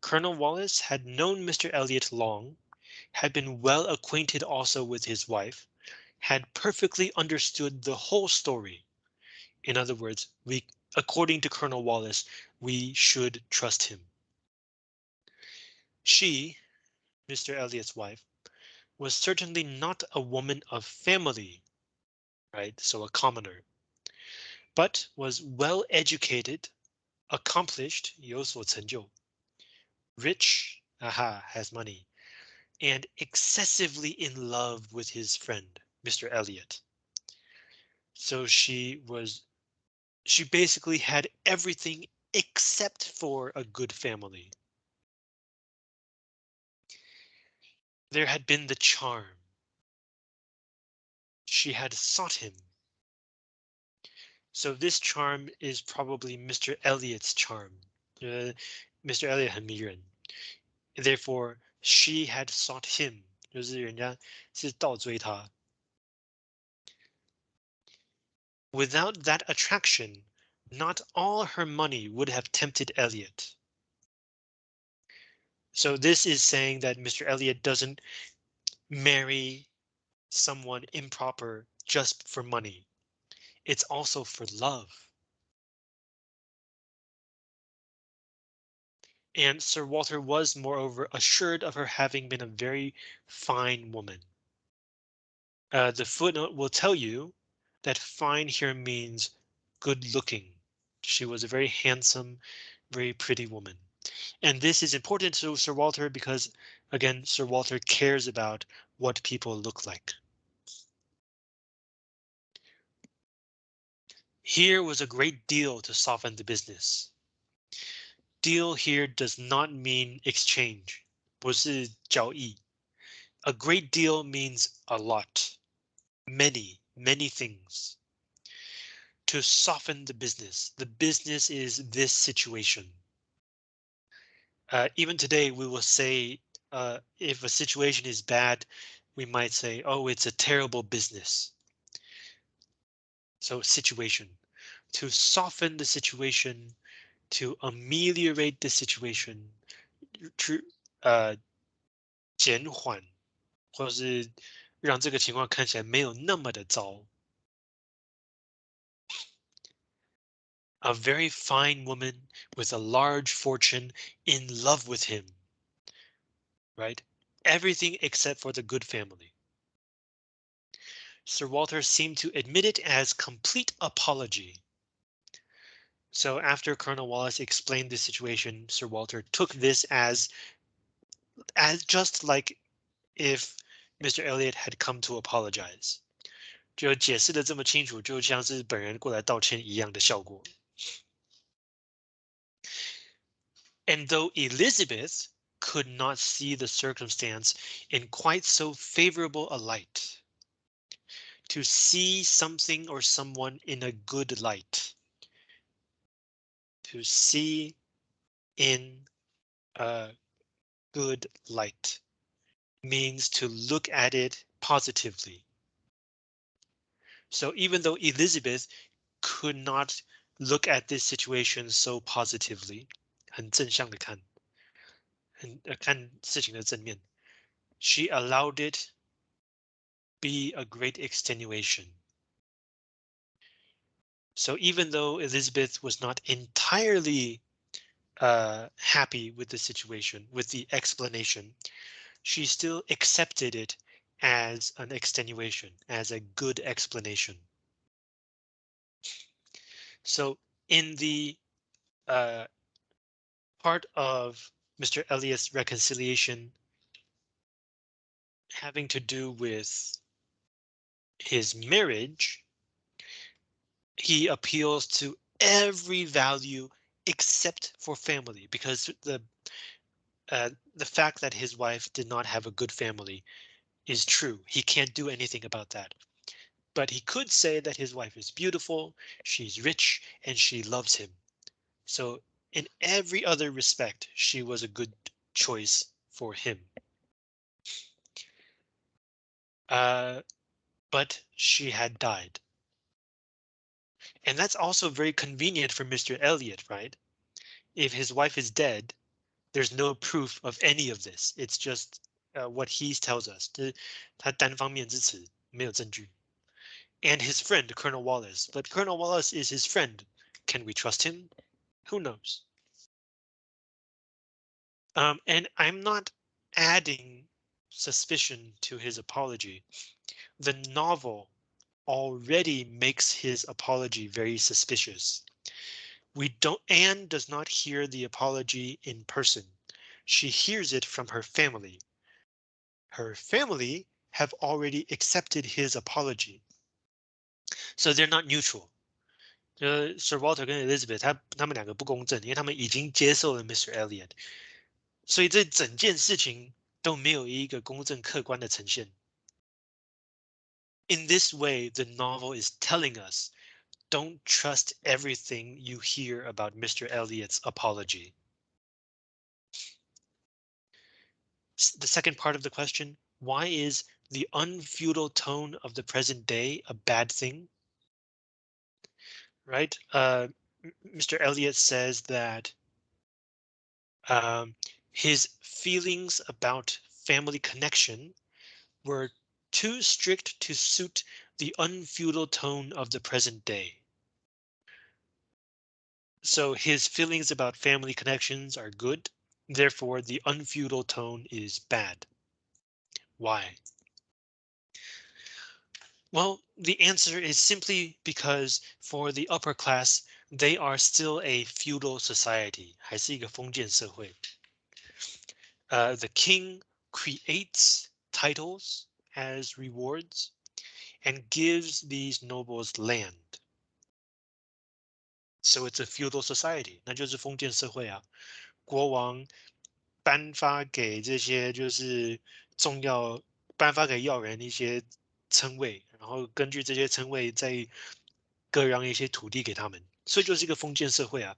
Colonel Wallace had known Mr. Elliot long, had been well acquainted also with his wife, had perfectly understood the whole story. In other words, we, according to Colonel Wallace, we should trust him. She, Mr. Elliot's wife, was certainly not a woman of family, right? So a commoner, but was well educated, accomplished 有所成就 rich aha has money and excessively in love with his friend Mr. Elliot. So she was she basically had everything except for a good family. There had been the charm. She had sought him so this charm is probably Mr. Elliot's charm. Uh, Mr. Elliot 很迷人. Therefore, she had sought him. 就是人家是倒追他. Without that attraction, not all her money would have tempted Elliot. So this is saying that Mr. Elliot doesn't marry someone improper just for money it's also for love. And Sir Walter was, moreover, assured of her having been a very fine woman. Uh, the footnote will tell you that fine here means good looking. She was a very handsome, very pretty woman. And this is important to Sir Walter because, again, Sir Walter cares about what people look like. Here was a great deal to soften the business. Deal here does not mean exchange. 不是交易. A great deal means a lot. Many, many things. To soften the business. The business is this situation. Uh, even today, we will say uh, if a situation is bad, we might say, oh, it's a terrible business. So situation, to soften the situation, to ameliorate the situation, to 呃减缓，或者是让这个情况看起来没有那么的糟。 A very fine woman with a large fortune in love with him. Right? Everything except for the good family. Sir Walter seemed to admit it as complete apology. So after Colonel Wallace explained the situation, Sir Walter took this as as just like if Mr. Elliot had come to apologize. 就解释的这么清楚，就像是本人过来道歉一样的效果。 And though Elizabeth could not see the circumstance in quite so favorable a light, to see something or someone in a good light, to see in a good light means to look at it positively. So even though Elizabeth could not look at this situation so positively, 很正向的看，很呃看事情的正面。She allowed it be a great extenuation. So even though Elizabeth was not entirely uh, happy with the situation, with the explanation, she still accepted it as an extenuation, as a good explanation. So in the uh, part of Mr. Elliot's reconciliation having to do with his marriage, he appeals to every value except for family because the uh, the fact that his wife did not have a good family is true. He can't do anything about that. But he could say that his wife is beautiful, she's rich, and she loves him. So in every other respect, she was a good choice for him. Uh, but she had died. And that's also very convenient for Mr. Elliot, right? If his wife is dead, there's no proof of any of this. It's just uh, what he tells us. And his friend, Colonel Wallace. But Colonel Wallace is his friend. Can we trust him? Who knows? Um, and I'm not adding suspicion to his apology. The novel already makes his apology very suspicious. We don't Anne does not hear the apology in person. She hears it from her family. Her family have already accepted his apology. So they're not neutral. 呃，Sir Walter 跟 Elizabeth 他他们两个不公正，因为他们已经接受了 Mr. Elliot。所以这整件事情都没有一个公正客观的呈现。In this way, the novel is telling us, don't trust everything you hear about Mr. Elliot's apology. The second part of the question, why is the unfeudal tone of the present day a bad thing? Right, uh, Mr. Elliot says that um, his feelings about family connection were too strict to suit the unfeudal tone of the present day. So his feelings about family connections are good, therefore the unfeudal tone is bad. Why? Well, the answer is simply because for the upper class, they are still a feudal society, 还是一个封建社会。uh, the king creates titles as rewards and gives these nobles land. So it's a feudal society，那就是封建社会啊。国王颁发给这些就是重要，颁发给要人一些称谓， 然后根据这些称谓再割让一些土地给他们，所以就是一个封建社会啊。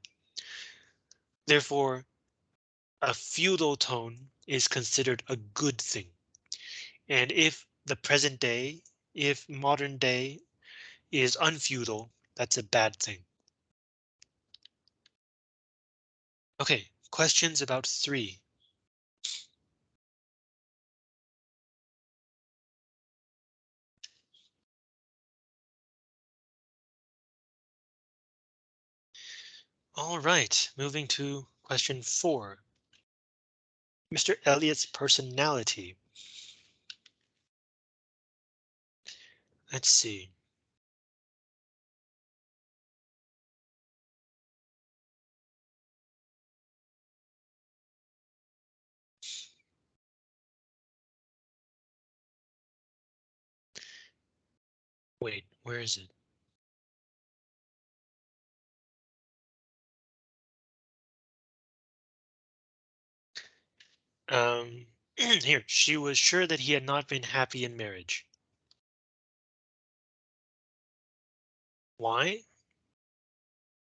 Therefore, a feudal tone is considered a good thing. And if the present day, if modern day is unfeudal. That's a bad thing. Okay, questions about three. All right, moving to question four. Mr. Elliot's personality. Let's see. Wait, where is it? Um, [clears throat] here, she was sure that he had not been happy in marriage. Why?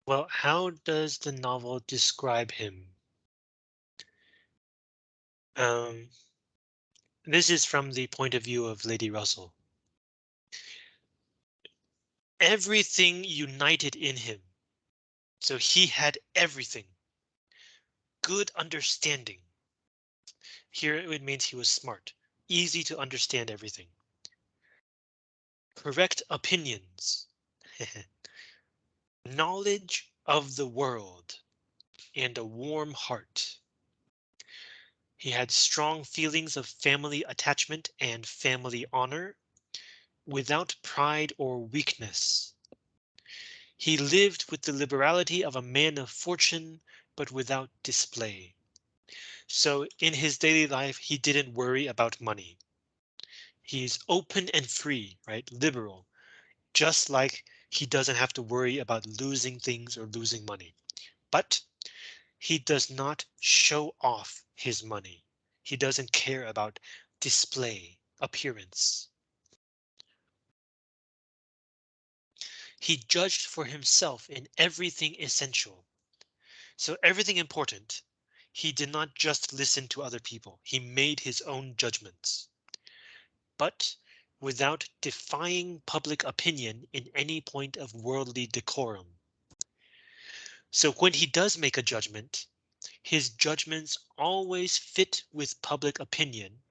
Well, how does the novel describe him? Um, this is from the point of view of Lady Russell. Everything united in him. So he had everything. Good understanding. Here it means he was smart, easy to understand everything. Correct opinions. [laughs] Knowledge of the world and a warm heart. He had strong feelings of family attachment and family honor without pride or weakness. He lived with the liberality of a man of fortune, but without display. So in his daily life, he didn't worry about money. He's open and free, right? Liberal, just like he doesn't have to worry about losing things or losing money. But he does not show off his money. He doesn't care about display, appearance. He judged for himself in everything essential. So everything important, he did not just listen to other people. He made his own judgments. But without defying public opinion in any point of worldly decorum. So when he does make a judgment, his judgments always fit with public opinion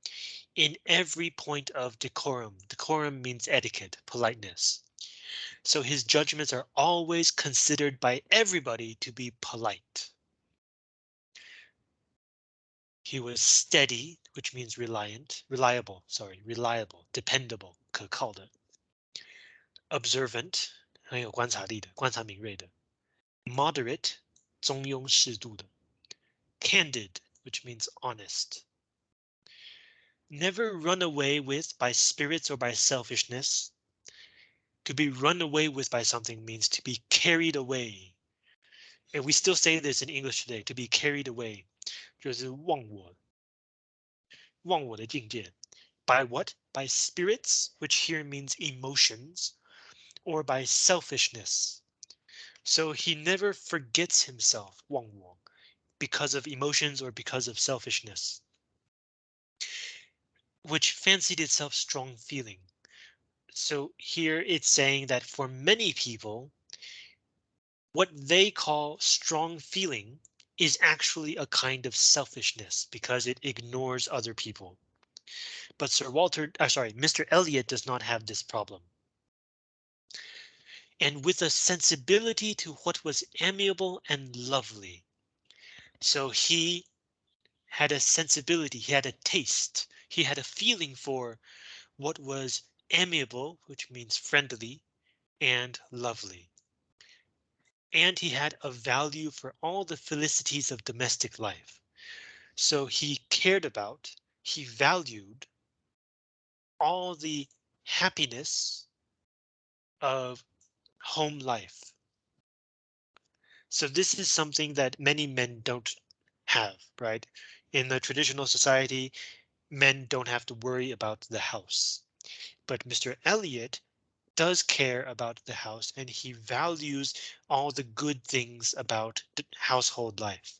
in every point of decorum. Decorum means etiquette, politeness. So his judgments are always considered by everybody to be polite. He was steady, which means reliant, reliable, sorry, reliable, dependable, 可靠的. Observant, 很有观察力的，观察敏锐的. Moderate, 中庸适度的. Candid, which means honest. Never run away with by spirits or by selfishness. To be run away with by something means to be carried away. And we still say this in English today, to be carried away. 就是忘我，忘我的境界. By what? By spirits, which here means emotions, or by selfishness. So he never forgets himself, 忘我, because of emotions or because of selfishness. Which fancied itself strong feeling. So here it's saying that for many people, what they call strong feeling is actually a kind of selfishness because it ignores other people. But Sir Walter, uh, sorry, Mr. Elliot does not have this problem. And with a sensibility to what was amiable and lovely. So he had a sensibility, he had a taste, he had a feeling for what was amiable, which means friendly, and lovely and he had a value for all the felicities of domestic life. So he cared about, he valued all the happiness of home life. So this is something that many men don't have, right? In the traditional society, men don't have to worry about the house. But Mr. Elliot does care about the house and he values all the good things about household life.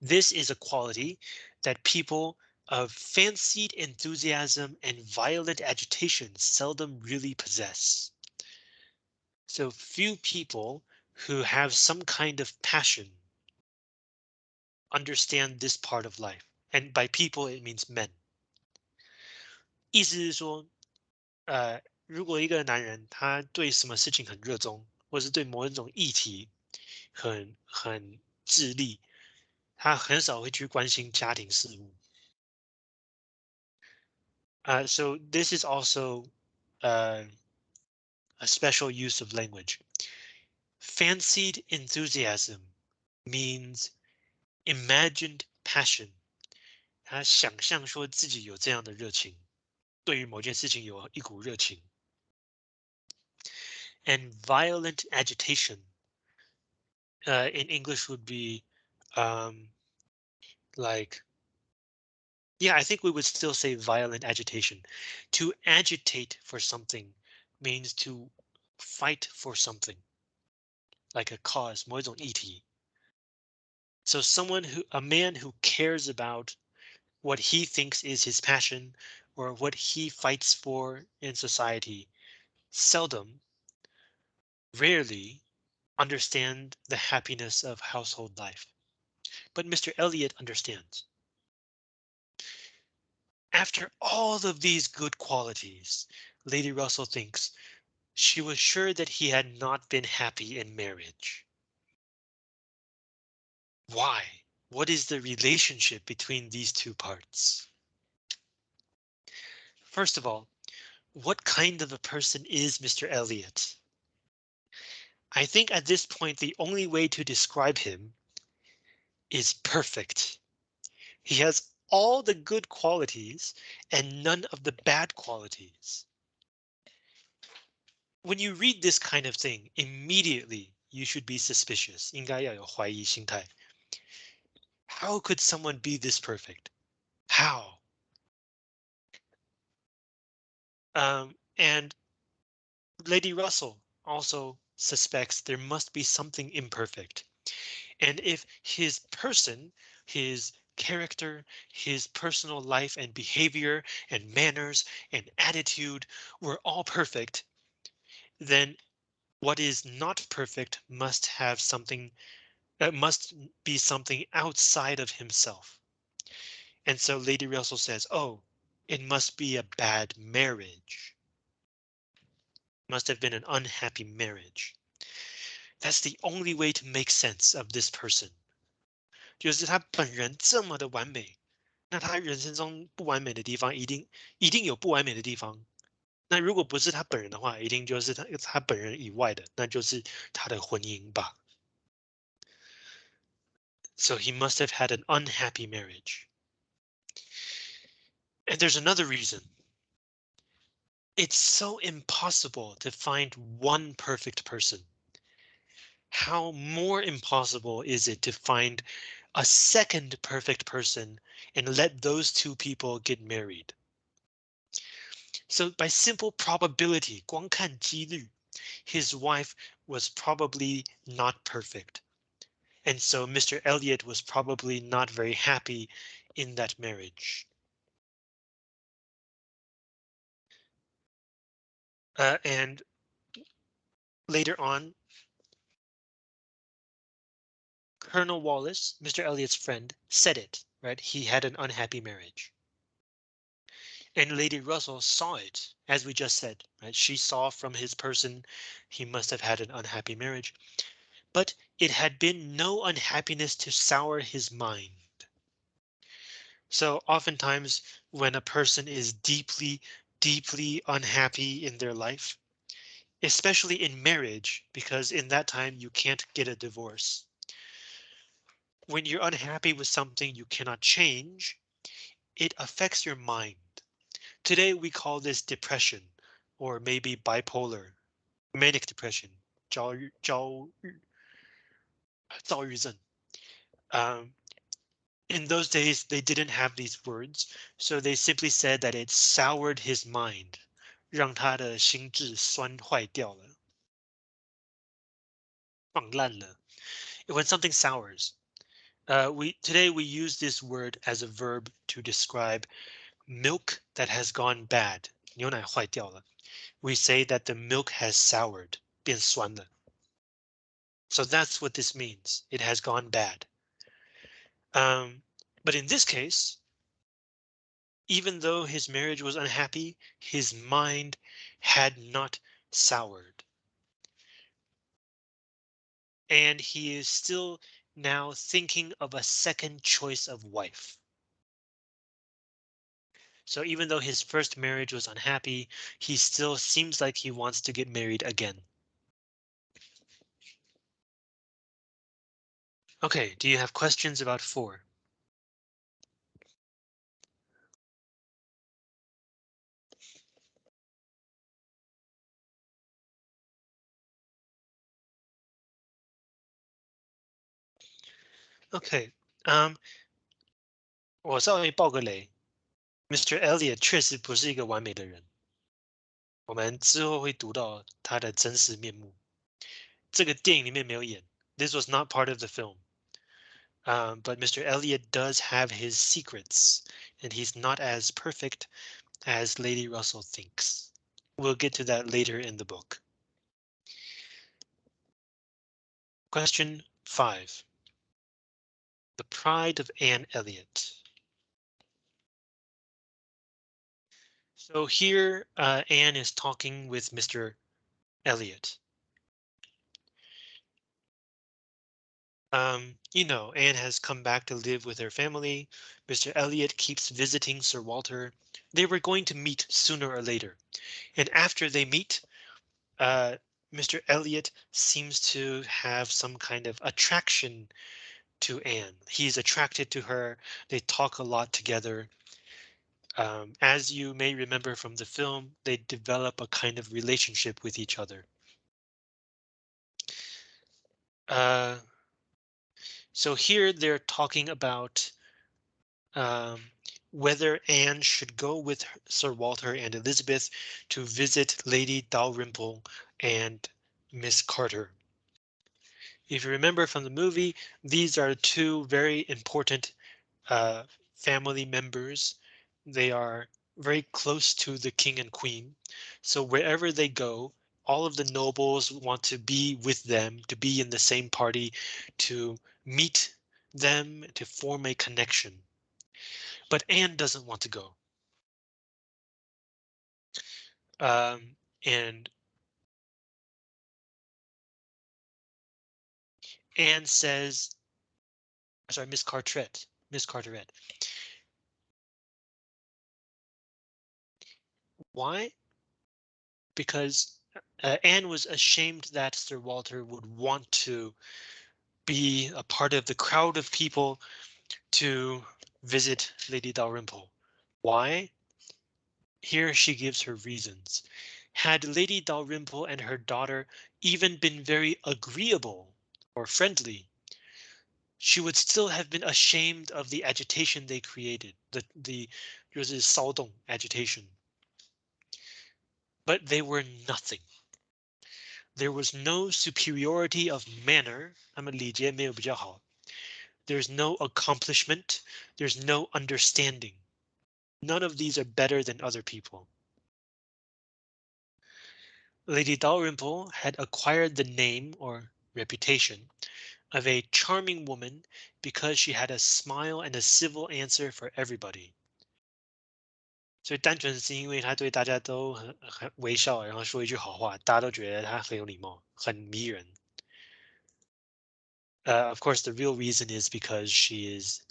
This is a quality that people of fancied enthusiasm and violent agitation seldom really possess. So few people who have some kind of passion understand this part of life. And by people, it means men. 意思是说， 呃，如果一个男人他对什么事情很热衷，或是对某一种议题很很致力，他很少会去关心家庭事务。Uh, so this is also uh, a special use of language. Fancied enthusiasm means imagined passion. 他想象说自己有这样的热情， 对于某件事情有一股热情。And violent agitation uh, in English would be um, like yeah, I think we would still say violent agitation. To agitate for something means to fight for something, like a cause, 某一种议题. So someone who, a man who cares about what he thinks is his passion or what he fights for in society, seldom, rarely understand the happiness of household life. But Mr. Elliot understands. After all of these good qualities, Lady Russell thinks she was sure that he had not been happy in marriage. Why? What is the relationship between these two parts? First of all, what kind of a person is Mr. Elliot? I think at this point, the only way to describe him is perfect. He has all the good qualities and none of the bad qualities. When you read this kind of thing, immediately you should be suspicious. 应该要有怀疑心态. How could someone be this perfect? How? Um, and Lady Russell also suspects there must be something imperfect. And if his person, his character, his personal life and behavior and manners and attitude were all perfect, then what is not perfect must have something uh, must be something outside of himself. And so Lady Russell says, oh, it must be a bad marriage. Must have been an unhappy marriage. That's the only way to make sense of this person. 就是他本人这么的完美，那他人生中不完美的地方一定一定有不完美的地方。那如果不是他本人的话，一定就是他他本人以外的，那就是他的婚姻吧。So he must have had an unhappy marriage. And there's another reason. It's so impossible to find one perfect person. How more impossible is it to find a second perfect person and let those two people get married. So by simple probability, 光看几率, his wife was probably not perfect. And so Mr. Elliot was probably not very happy in that marriage. Uh, and later on, Colonel Wallis, Mr. Elliot's friend, said it, right? He had an unhappy marriage. And Lady Russell saw it, as we just said, right? She saw from his person he must have had an unhappy marriage, but it had been no unhappiness to sour his mind. So oftentimes when a person is deeply, deeply unhappy in their life, especially in marriage, because in that time you can't get a divorce when you're unhappy with something you cannot change, it affects your mind. Today we call this depression or maybe bipolar, manic depression, 焦虑,焦虑,躁郁症. Um, in those days, they didn't have these words, so they simply said that it soured his mind, 让他的心智酸坏掉了，放烂了. When something sours, Uh, we today we use this word as a verb to describe milk that has gone bad. 牛奶坏掉了. We say that the milk has soured, 变酸了. So that's what this means. It has gone bad. Um, but in this case, even though his marriage was unhappy, his mind had not soured. And he is still now thinking of a second choice of wife. So even though his first marriage was unhappy, he still seems like he wants to get married again. Okay, do you have questions about four? Okay, um, 我稍微爆个雷，Mr. Elliot 确实不是一个完美的人。我们之后会读到他的真实面目。这个电影里面没有演，This was not part of the film. Um, but Mr. Elliot does have his secrets, and he's not as perfect as Lady Russell thinks. We'll get to that later in the book. Question five. The Pride of Anne Elliot. So here uh, Anne is talking with Mr. Elliot. Um, you know, Anne has come back to live with her family. Mr. Elliot keeps visiting Sir Walter. They were going to meet sooner or later. And after they meet, uh, Mr. Elliot seems to have some kind of attraction to Anne. He's attracted to her. They talk a lot together. Um, as you may remember from the film, they develop a kind of relationship with each other. Uh, so here they're talking about um, whether Anne should go with Sir Walter and Elizabeth to visit Lady Dalrymple and Miss Carter. If you remember from the movie, these are two very important uh, family members they are very close to the king and queen. So wherever they go, all of the nobles want to be with them, to be in the same party, to meet them, to form a connection. But Anne doesn't want to go. Um, and Anne says, sorry, Miss Carteret, Miss Carteret, Why? Because uh, Anne was ashamed that Sir Walter would want to be a part of the crowd of people to visit Lady Dalrymple. Why? Here she gives her reasons. Had Lady Dalrymple and her daughter even been very agreeable or friendly, she would still have been ashamed of the agitation they created, the the 就是骚动 agitation but they were nothing. There was no superiority of manner. There's no accomplishment. There's no understanding. None of these are better than other people. Lady Dalrymple had acquired the name or reputation of a charming woman because she had a smile and a civil answer for everybody. 所以单纯是因为他对大家都很很微笑，然后说一句好话，大家都觉得他很有礼貌，很迷人。Uh, of course, the real reason is because she is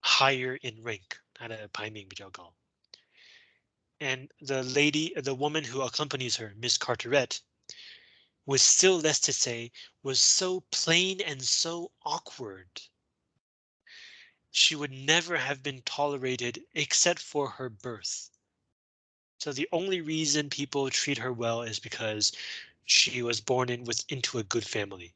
higher in rank. 她的排名比较高。And the lady, the woman who accompanies her, Miss Carteret, with still less to say, was so plain and so awkward she would never have been tolerated except for her birth. So the only reason people treat her well is because she was born in with into a good family.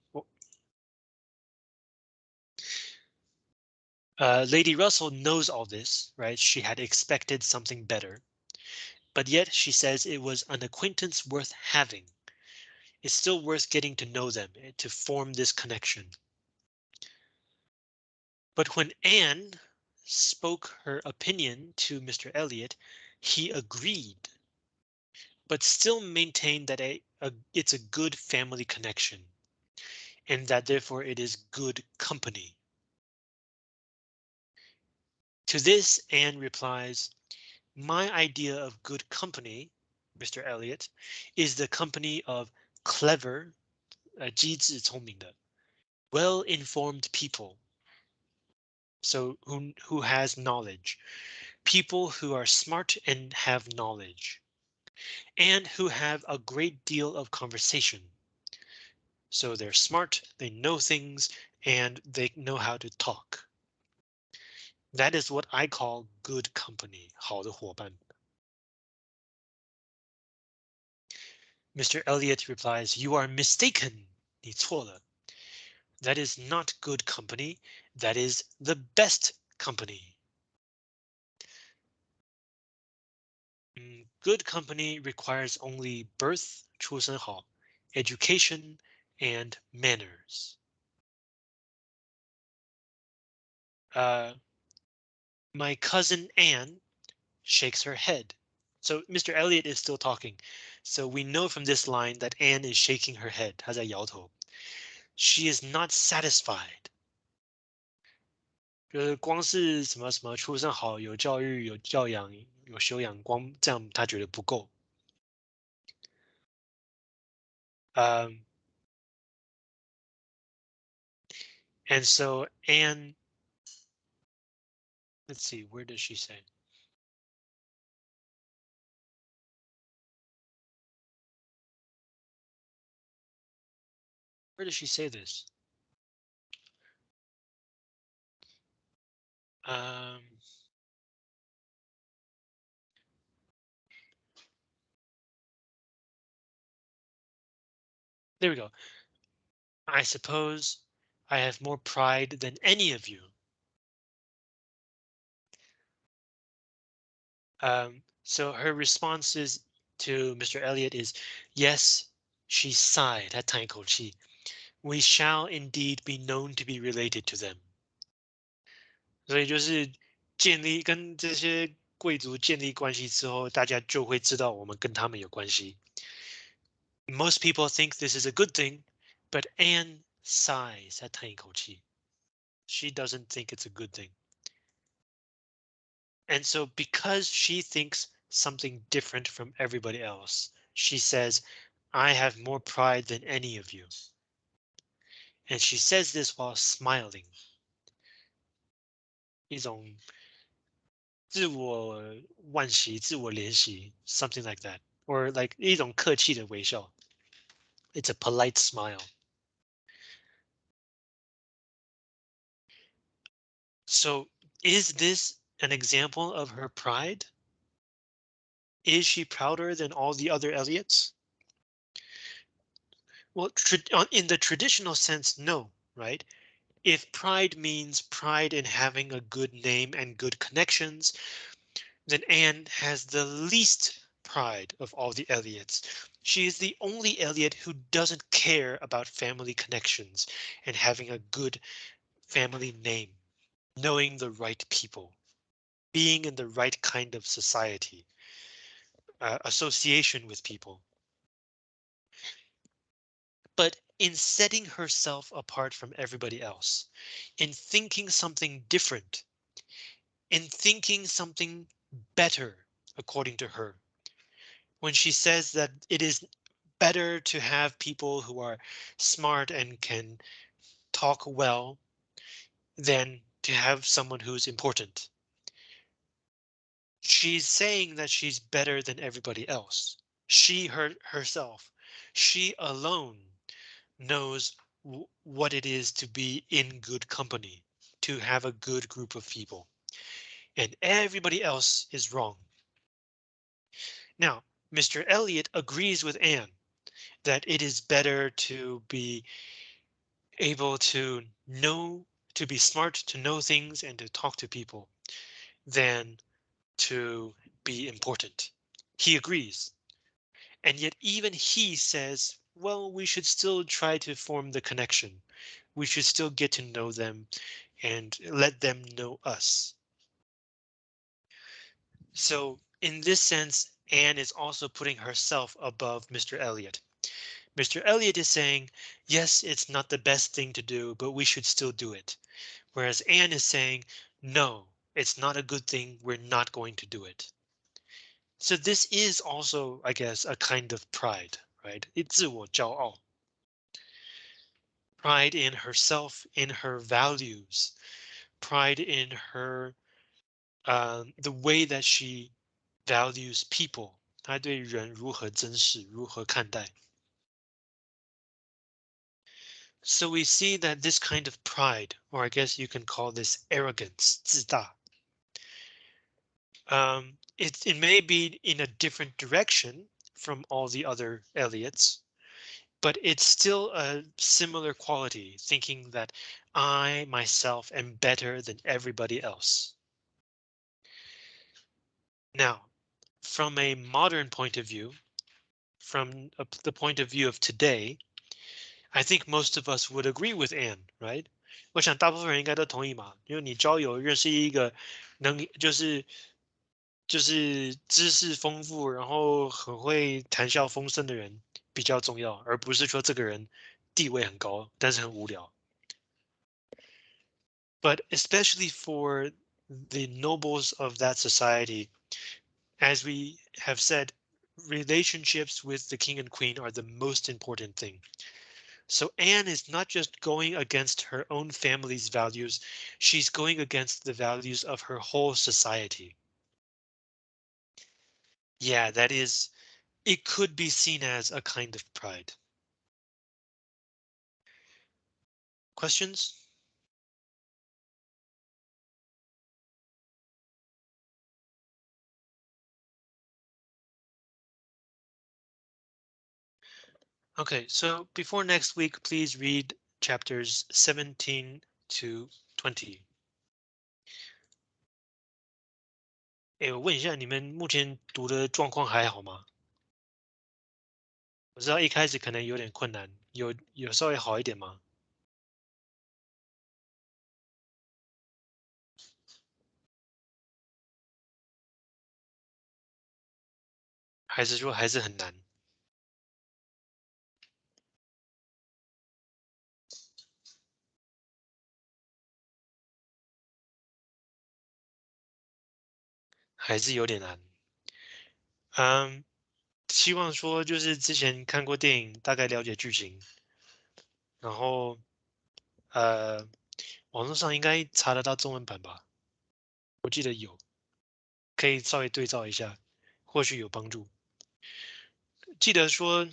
Uh, Lady Russell knows all this, right? She had expected something better, but yet she says it was an acquaintance worth having. It's still worth getting to know them eh, to form this connection. But when Anne spoke her opinion to Mr. Elliot, he agreed, but still maintained that a, a, it's a good family connection and that therefore it is good company. To this, Anne replies, my idea of good company, Mr. Elliot, is the company of clever, uh, well-informed people So who, who has knowledge, people who are smart and have knowledge, and who have a great deal of conversation. So they're smart, they know things, and they know how to talk. That is what I call good company, 好的伙伴. Mr. Elliot replies, you are mistaken, 你错了. That is not good company, that is the best company. Mm, good company requires only birth, 出生好, education, and manners. Uh, my cousin Anne shakes her head. So Mr. Elliot is still talking. So we know from this line that Anne is shaking her head. 她在摇头. She is not satisfied. 就是光是什么什么出生好，有教育、有教养、有修养，光这样他觉得不够。Um, and so Anne Let's see, where does she say? Where does she say this? Um, there we go. I suppose I have more pride than any of you. Um, so her responses to Mr. Elliot is, yes, she sighed. at time called she We shall indeed be known to be related to them. 所以就是建立跟这些贵族建立关系之后，大家就会知道我们跟他们有关系。Most people think this is a good thing, but Anne sighs, 她叹一口气. She doesn't think it's a good thing. And so because she thinks something different from everybody else, she says, I have more pride than any of you. And she says this while smiling. 一种自我惋惜、自我怜惜, something like that, or like 一种客气的微笑. It's a polite smile. So is this an example of her pride? Is she prouder than all the other Elliots? Well, in the traditional sense, no, right? If pride means pride in having a good name and good connections, then Anne has the least pride of all the Elliots. She is the only Elliot who doesn't care about family connections and having a good family name, knowing the right people being in the right kind of society, uh, association with people. But in setting herself apart from everybody else, in thinking something different, in thinking something better, according to her, when she says that it is better to have people who are smart and can talk well than to have someone who's important. She's saying that she's better than everybody else. She her herself, she alone knows what it is to be in good company, to have a good group of people. And everybody else is wrong. Now, Mr. Elliot agrees with Anne that it is better to be able to know, to be smart, to know things and to talk to people than to be important. He agrees. And yet even he says, well, we should still try to form the connection. We should still get to know them and let them know us. So in this sense, Anne is also putting herself above Mr. Elliot. Mr. Elliot is saying, yes, it's not the best thing to do, but we should still do it. Whereas Anne is saying, no, it's not a good thing. We're not going to do it. So this is also, I guess, a kind of pride, right? It's 自我骄傲 pride in herself, in her values, pride in her um, the way that she values people. 她对人如何珍视，如何看待。So we see that this kind of pride, or I guess you can call this arrogance, 自大. Um, it, it may be in a different direction from all the other Elliots, but it's still a similar quality, thinking that I myself am better than everybody else. Now, from a modern point of view, from the point of view of today, I think most of us would agree with Anne, right? 我想大部分人应该都同意嘛，因为你交友认识一个能就是就是知识丰富，然后很会谈笑风生的人。比较重要，而不是说这个人地位很高，但是很无聊。But especially for the nobles of that society, as we have said, relationships with the king and queen are the most important thing. So Anne is not just going against her own family's values, she's going against the values of her whole society. Yeah, that is it could be seen as a kind of pride. Questions? Okay, so before next week, please read chapters 17 to 20. 哎，我问一下，你们目前读的状况还好吗？我知道一开始可能有点困难，有有稍微好一点吗？还是说还是很难？还是有点难。嗯。希望说就是之前看过电影，大概了解剧情，然后呃，网络上应该查得到中文版吧？我记得有，可以稍微对照一下，或许有帮助。记得说，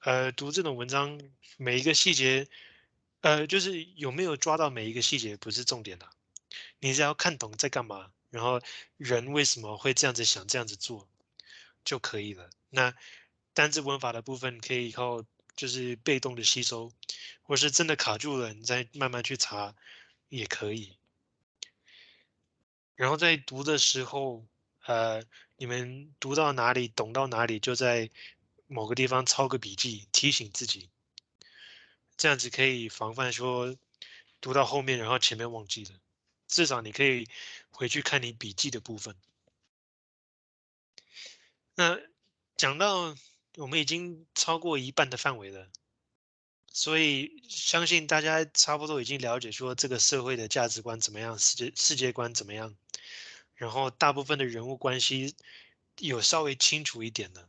呃，读这种文章每一个细节，呃，就是有没有抓到每一个细节不是重点的，你只要看懂在干嘛，然后人为什么会这样子想，这样子做。就可以了。那单字文法的部分可以靠就是被动的吸收，或是真的卡住了，你再慢慢去查也可以。然后在读的时候，呃，你们读到哪里，懂到哪里，就在某个地方抄个笔记，提醒自己，这样子可以防范说读到后面，然后前面忘记了。至少你可以回去看你笔记的部分。那讲到我们已经超过一半的范围了，所以相信大家差不多已经了解说这个社会的价值观怎么样，世界世界观怎么样，然后大部分的人物关系有稍微清楚一点了。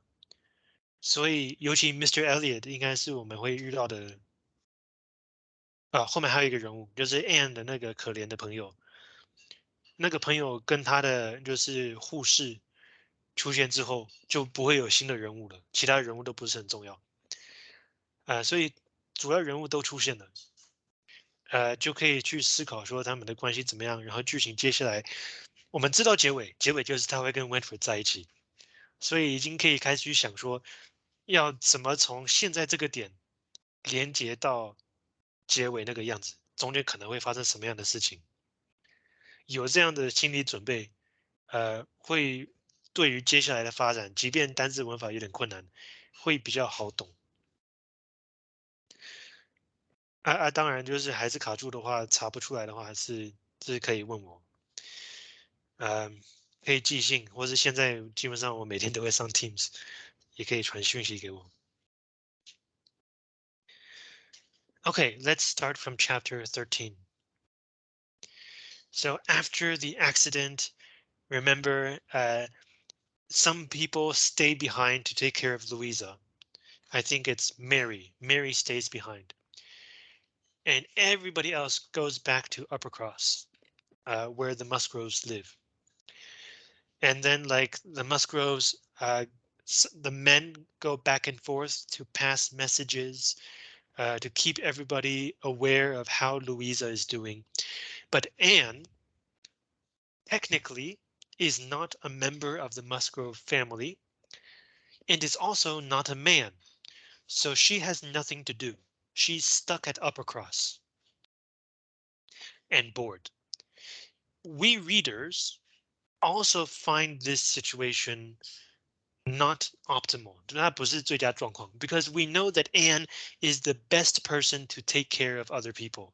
所以尤其 Mr. Elliot 应该是我们会遇到的。啊，后面还有一个人物，就是 Anne 的那个可怜的朋友，那个朋友跟他的就是护士。出现之后就不会有新的人物了，其他人物都不是很重要，呃，所以主要人物都出现了，呃，就可以去思考说他们的关系怎么样，然后剧情接下来我们知道结尾，结尾就是他会跟 Winfrey 在一起，所以已经可以开始去想说要怎么从现在这个点连接到结尾那个样子，中间可能会发生什么样的事情，有这样的心理准备，呃，会。对于接下来的发展，即便单字文法有点困难，会比较好懂。啊啊，当然就是还是卡住的话，查不出来的话，还是就是可以问我，嗯，可以寄信，或是现在基本上我每天都会上 Teams，也可以传讯息给我。Okay, let's start from chapter 13. So after the accident, remember, uh, some people stay behind to take care of Louisa. I think it's Mary. Mary stays behind. And everybody else goes back to Uppercross, uh, where the Musgroves live. And then like the Musgroves, uh, the men go back and forth to pass messages, uh, to keep everybody aware of how Louisa is doing. But Anne technically is not a member of the Musgrove family and is also not a man. So she has nothing to do. She's stuck at Uppercross and bored. We readers also find this situation not optimal. 那不是最佳状况 because we know that Anne is the best person to take care of other people.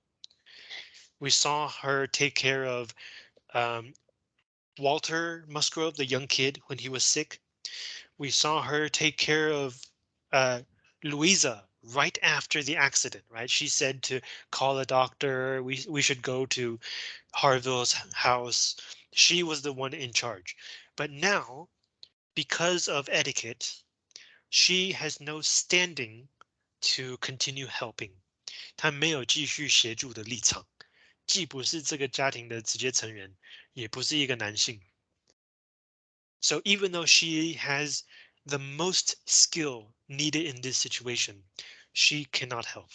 We saw her take care of um, Walter Musgrove, the young kid, when he was sick. We saw her take care of uh, Louisa right after the accident, right? She said to call a doctor. We, we should go to Harville's house. She was the one in charge. But now, because of etiquette, she has no standing to continue helping. 她没有继续协助的立场。 既不是这个家庭的直接成员，也不是一个男性。So even though she has the most skill needed in this situation, she cannot help.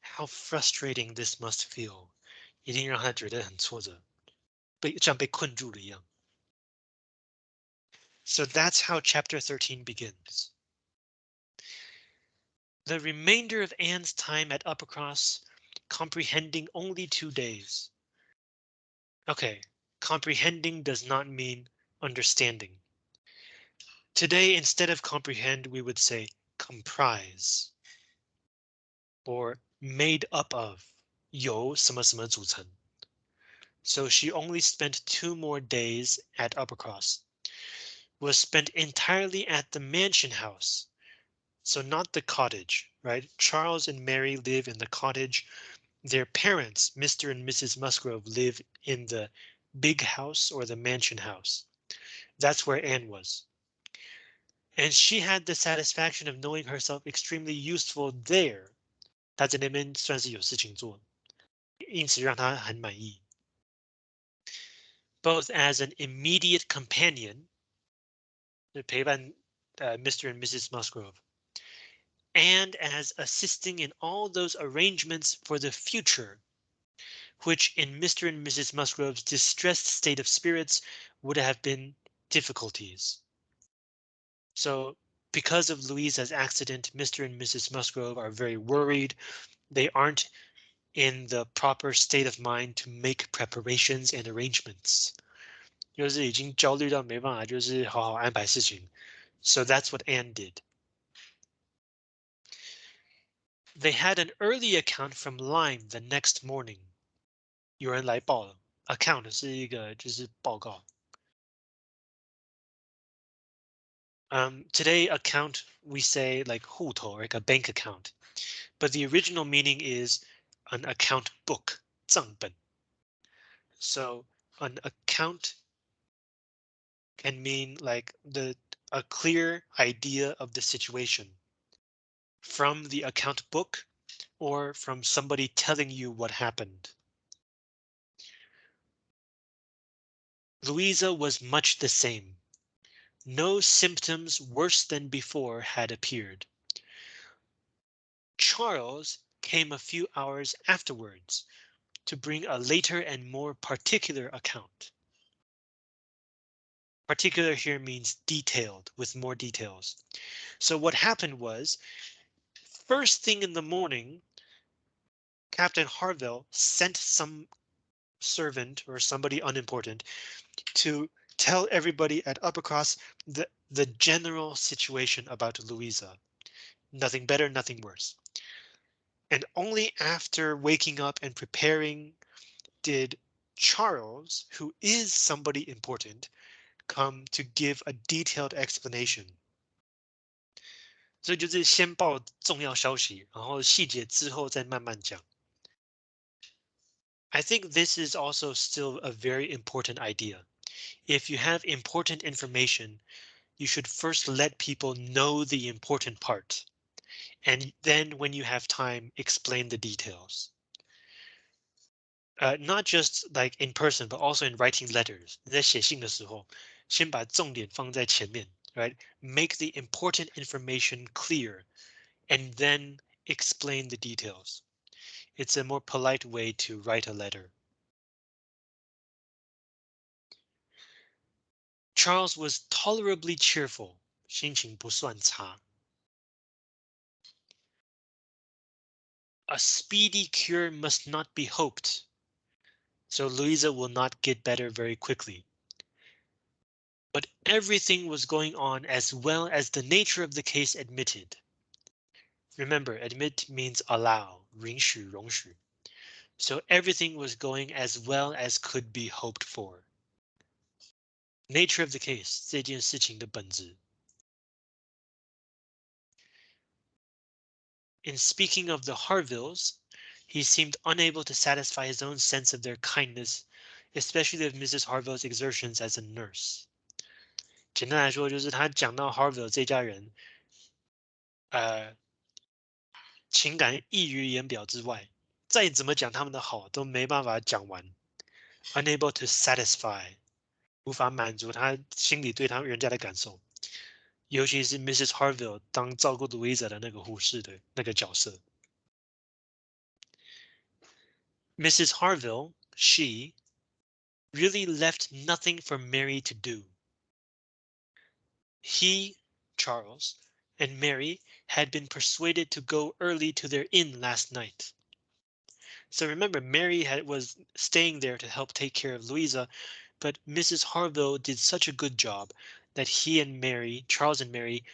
How frustrating this must feel. 一定让她觉得很挫折，被像被困住了一样。So that's how chapter 13 begins. The remainder of Anne's time at Uppercross comprehending only two days. Okay, comprehending does not mean understanding. Today, instead of comprehend, we would say comprise or made up of 由什么什么组成. So she only spent two more days at Uppercross. Was spent entirely at the mansion house. So not the cottage, right? Charles and Mary live in the cottage their parents, Mr. and Mrs. Musgrove, live in the big house or the mansion house. That's where Anne was. And she had the satisfaction of knowing herself extremely useful there. 她在那边算是有事情做，因此让她很满意。Both as an immediate companion, 陪伴 uh, Mr. and Mrs. Musgrove, and as assisting in all those arrangements for the future, which in Mr. and Mrs. Musgrove's distressed state of spirits would have been difficulties. So because of Louisa's accident, Mr. and Mrs. Musgrove are very worried. They aren't in the proper state of mind to make preparations and arrangements. 就是已经焦虑到没办法，就是好好安排事情。So that's what Anne did. They had an early account from Lyme the next morning. 有人来报了，account 是一个就是报告。Um, today account we say like 户头 like a bank account, but the original meaning is an account book 账本. So an account can mean like the a clear idea of the situation from the account book or from somebody telling you what happened. Louisa was much the same. No symptoms worse than before had appeared. Charles came a few hours afterwards to bring a later and more particular account. Particular here means detailed with more details. So what happened was first thing in the morning, Captain Harville sent some servant or somebody unimportant to tell everybody at Uppercross the, the general situation about Louisa. Nothing better, nothing worse. And only after waking up and preparing did Charles, who is somebody important, come to give a detailed explanation. 所以就是先报重要消息，然后细节之后再慢慢讲。I think this is also still a very important idea. If you have important information, you should first let people know the important part. And then when you have time, explain the details. Uh, not just like in person, but also in writing letters. 你在写信的时候，先把重点放在前面。 right? Make the important information clear and then explain the details. It's a more polite way to write a letter. Charles was tolerably cheerful, 心情不算差. A speedy cure must not be hoped, so Louisa will not get better very quickly but everything was going on as well as the nature of the case admitted. Remember, admit means allow, 允许,容许. So everything was going as well as could be hoped for. Nature of the case, 这件事情的本质. In speaking of the Harvilles, he seemed unable to satisfy his own sense of their kindness, especially of Mrs. Harville's exertions as a nurse. 简单来说，就是他讲到 Harville 这家人，呃，情感溢于言表之外，再怎么讲他们的好都没办法讲完，unable to satisfy，无法满足他心里对他人家的感受，尤其是 Mrs. Harville 当照顾 Louisa 的那个护士的那个角色。Mrs. Harville, she really left nothing for Mary to do. He, Charles, and Mary had been persuaded to go early to their inn last night. So remember, Mary had, was staying there to help take care of Louisa, but Mrs. Harville did such a good job that he and Mary, Charles and Mary,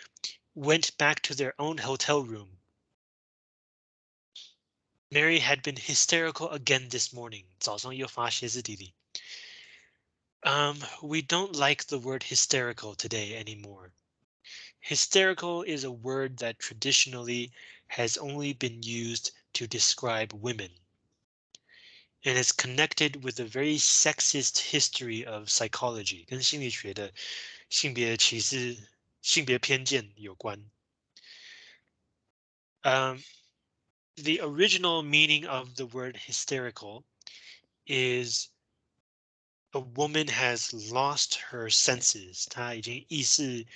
went back to their own hotel room. Mary had been hysterical again this morning. 早上又发歇斯底里. Um, we don't like the word hysterical today anymore. Hysterical is a word that traditionally has only been used to describe women. And it's connected with a very sexist history of psychology, 跟心理学的性别歧视、性别偏见有关. Um, the original meaning of the word hysterical is a woman has lost her senses. 她已经意识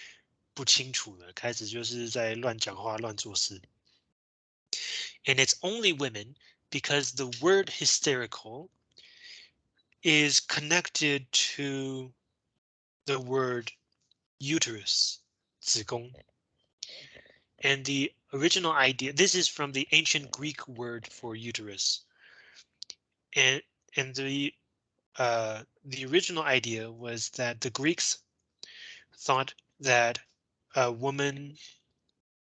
不清楚了，开始就是在乱讲话、乱做事。And it's only women because the word hysterical is connected to the word uterus, 子宫. And the original idea, this is from the ancient Greek word for uterus. And, and the uh, the original idea was that the Greeks thought that a woman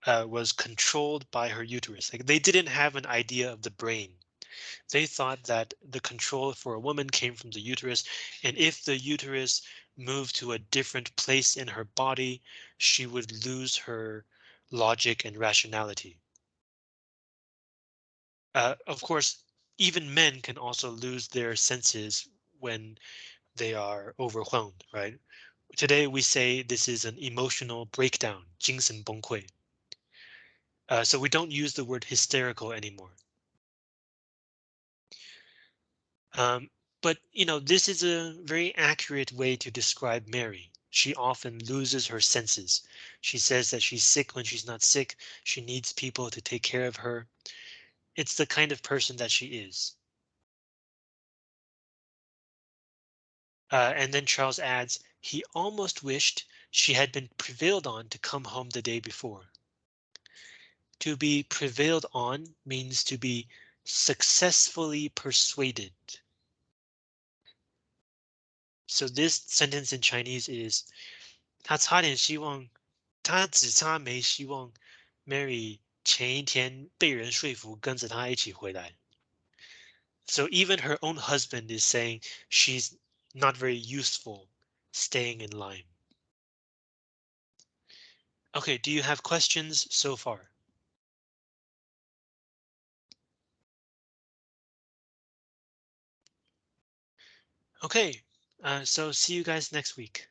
uh, was controlled by her uterus. Like they didn't have an idea of the brain. They thought that the control for a woman came from the uterus, and if the uterus moved to a different place in her body, she would lose her logic and rationality. Uh, of course, even men can also lose their senses when they are overwhelmed, right? Today we say this is an emotional breakdown, 精神崩溃. Uh, so we don't use the word hysterical anymore. Um, but, you know, this is a very accurate way to describe Mary. She often loses her senses. She says that she's sick when she's not sick. She needs people to take care of her. It's the kind of person that she is. Uh, and then Charles adds, he almost wished she had been prevailed on to come home the day before. To be prevailed on means to be successfully persuaded. So this sentence in Chinese is 他差点希望，他只差没希望 Mary 前一天被人说服跟着他一起回来。So even her own husband is saying she's not very useful staying in Lyme. Okay, do you have questions so far? Okay, uh, so see you guys next week.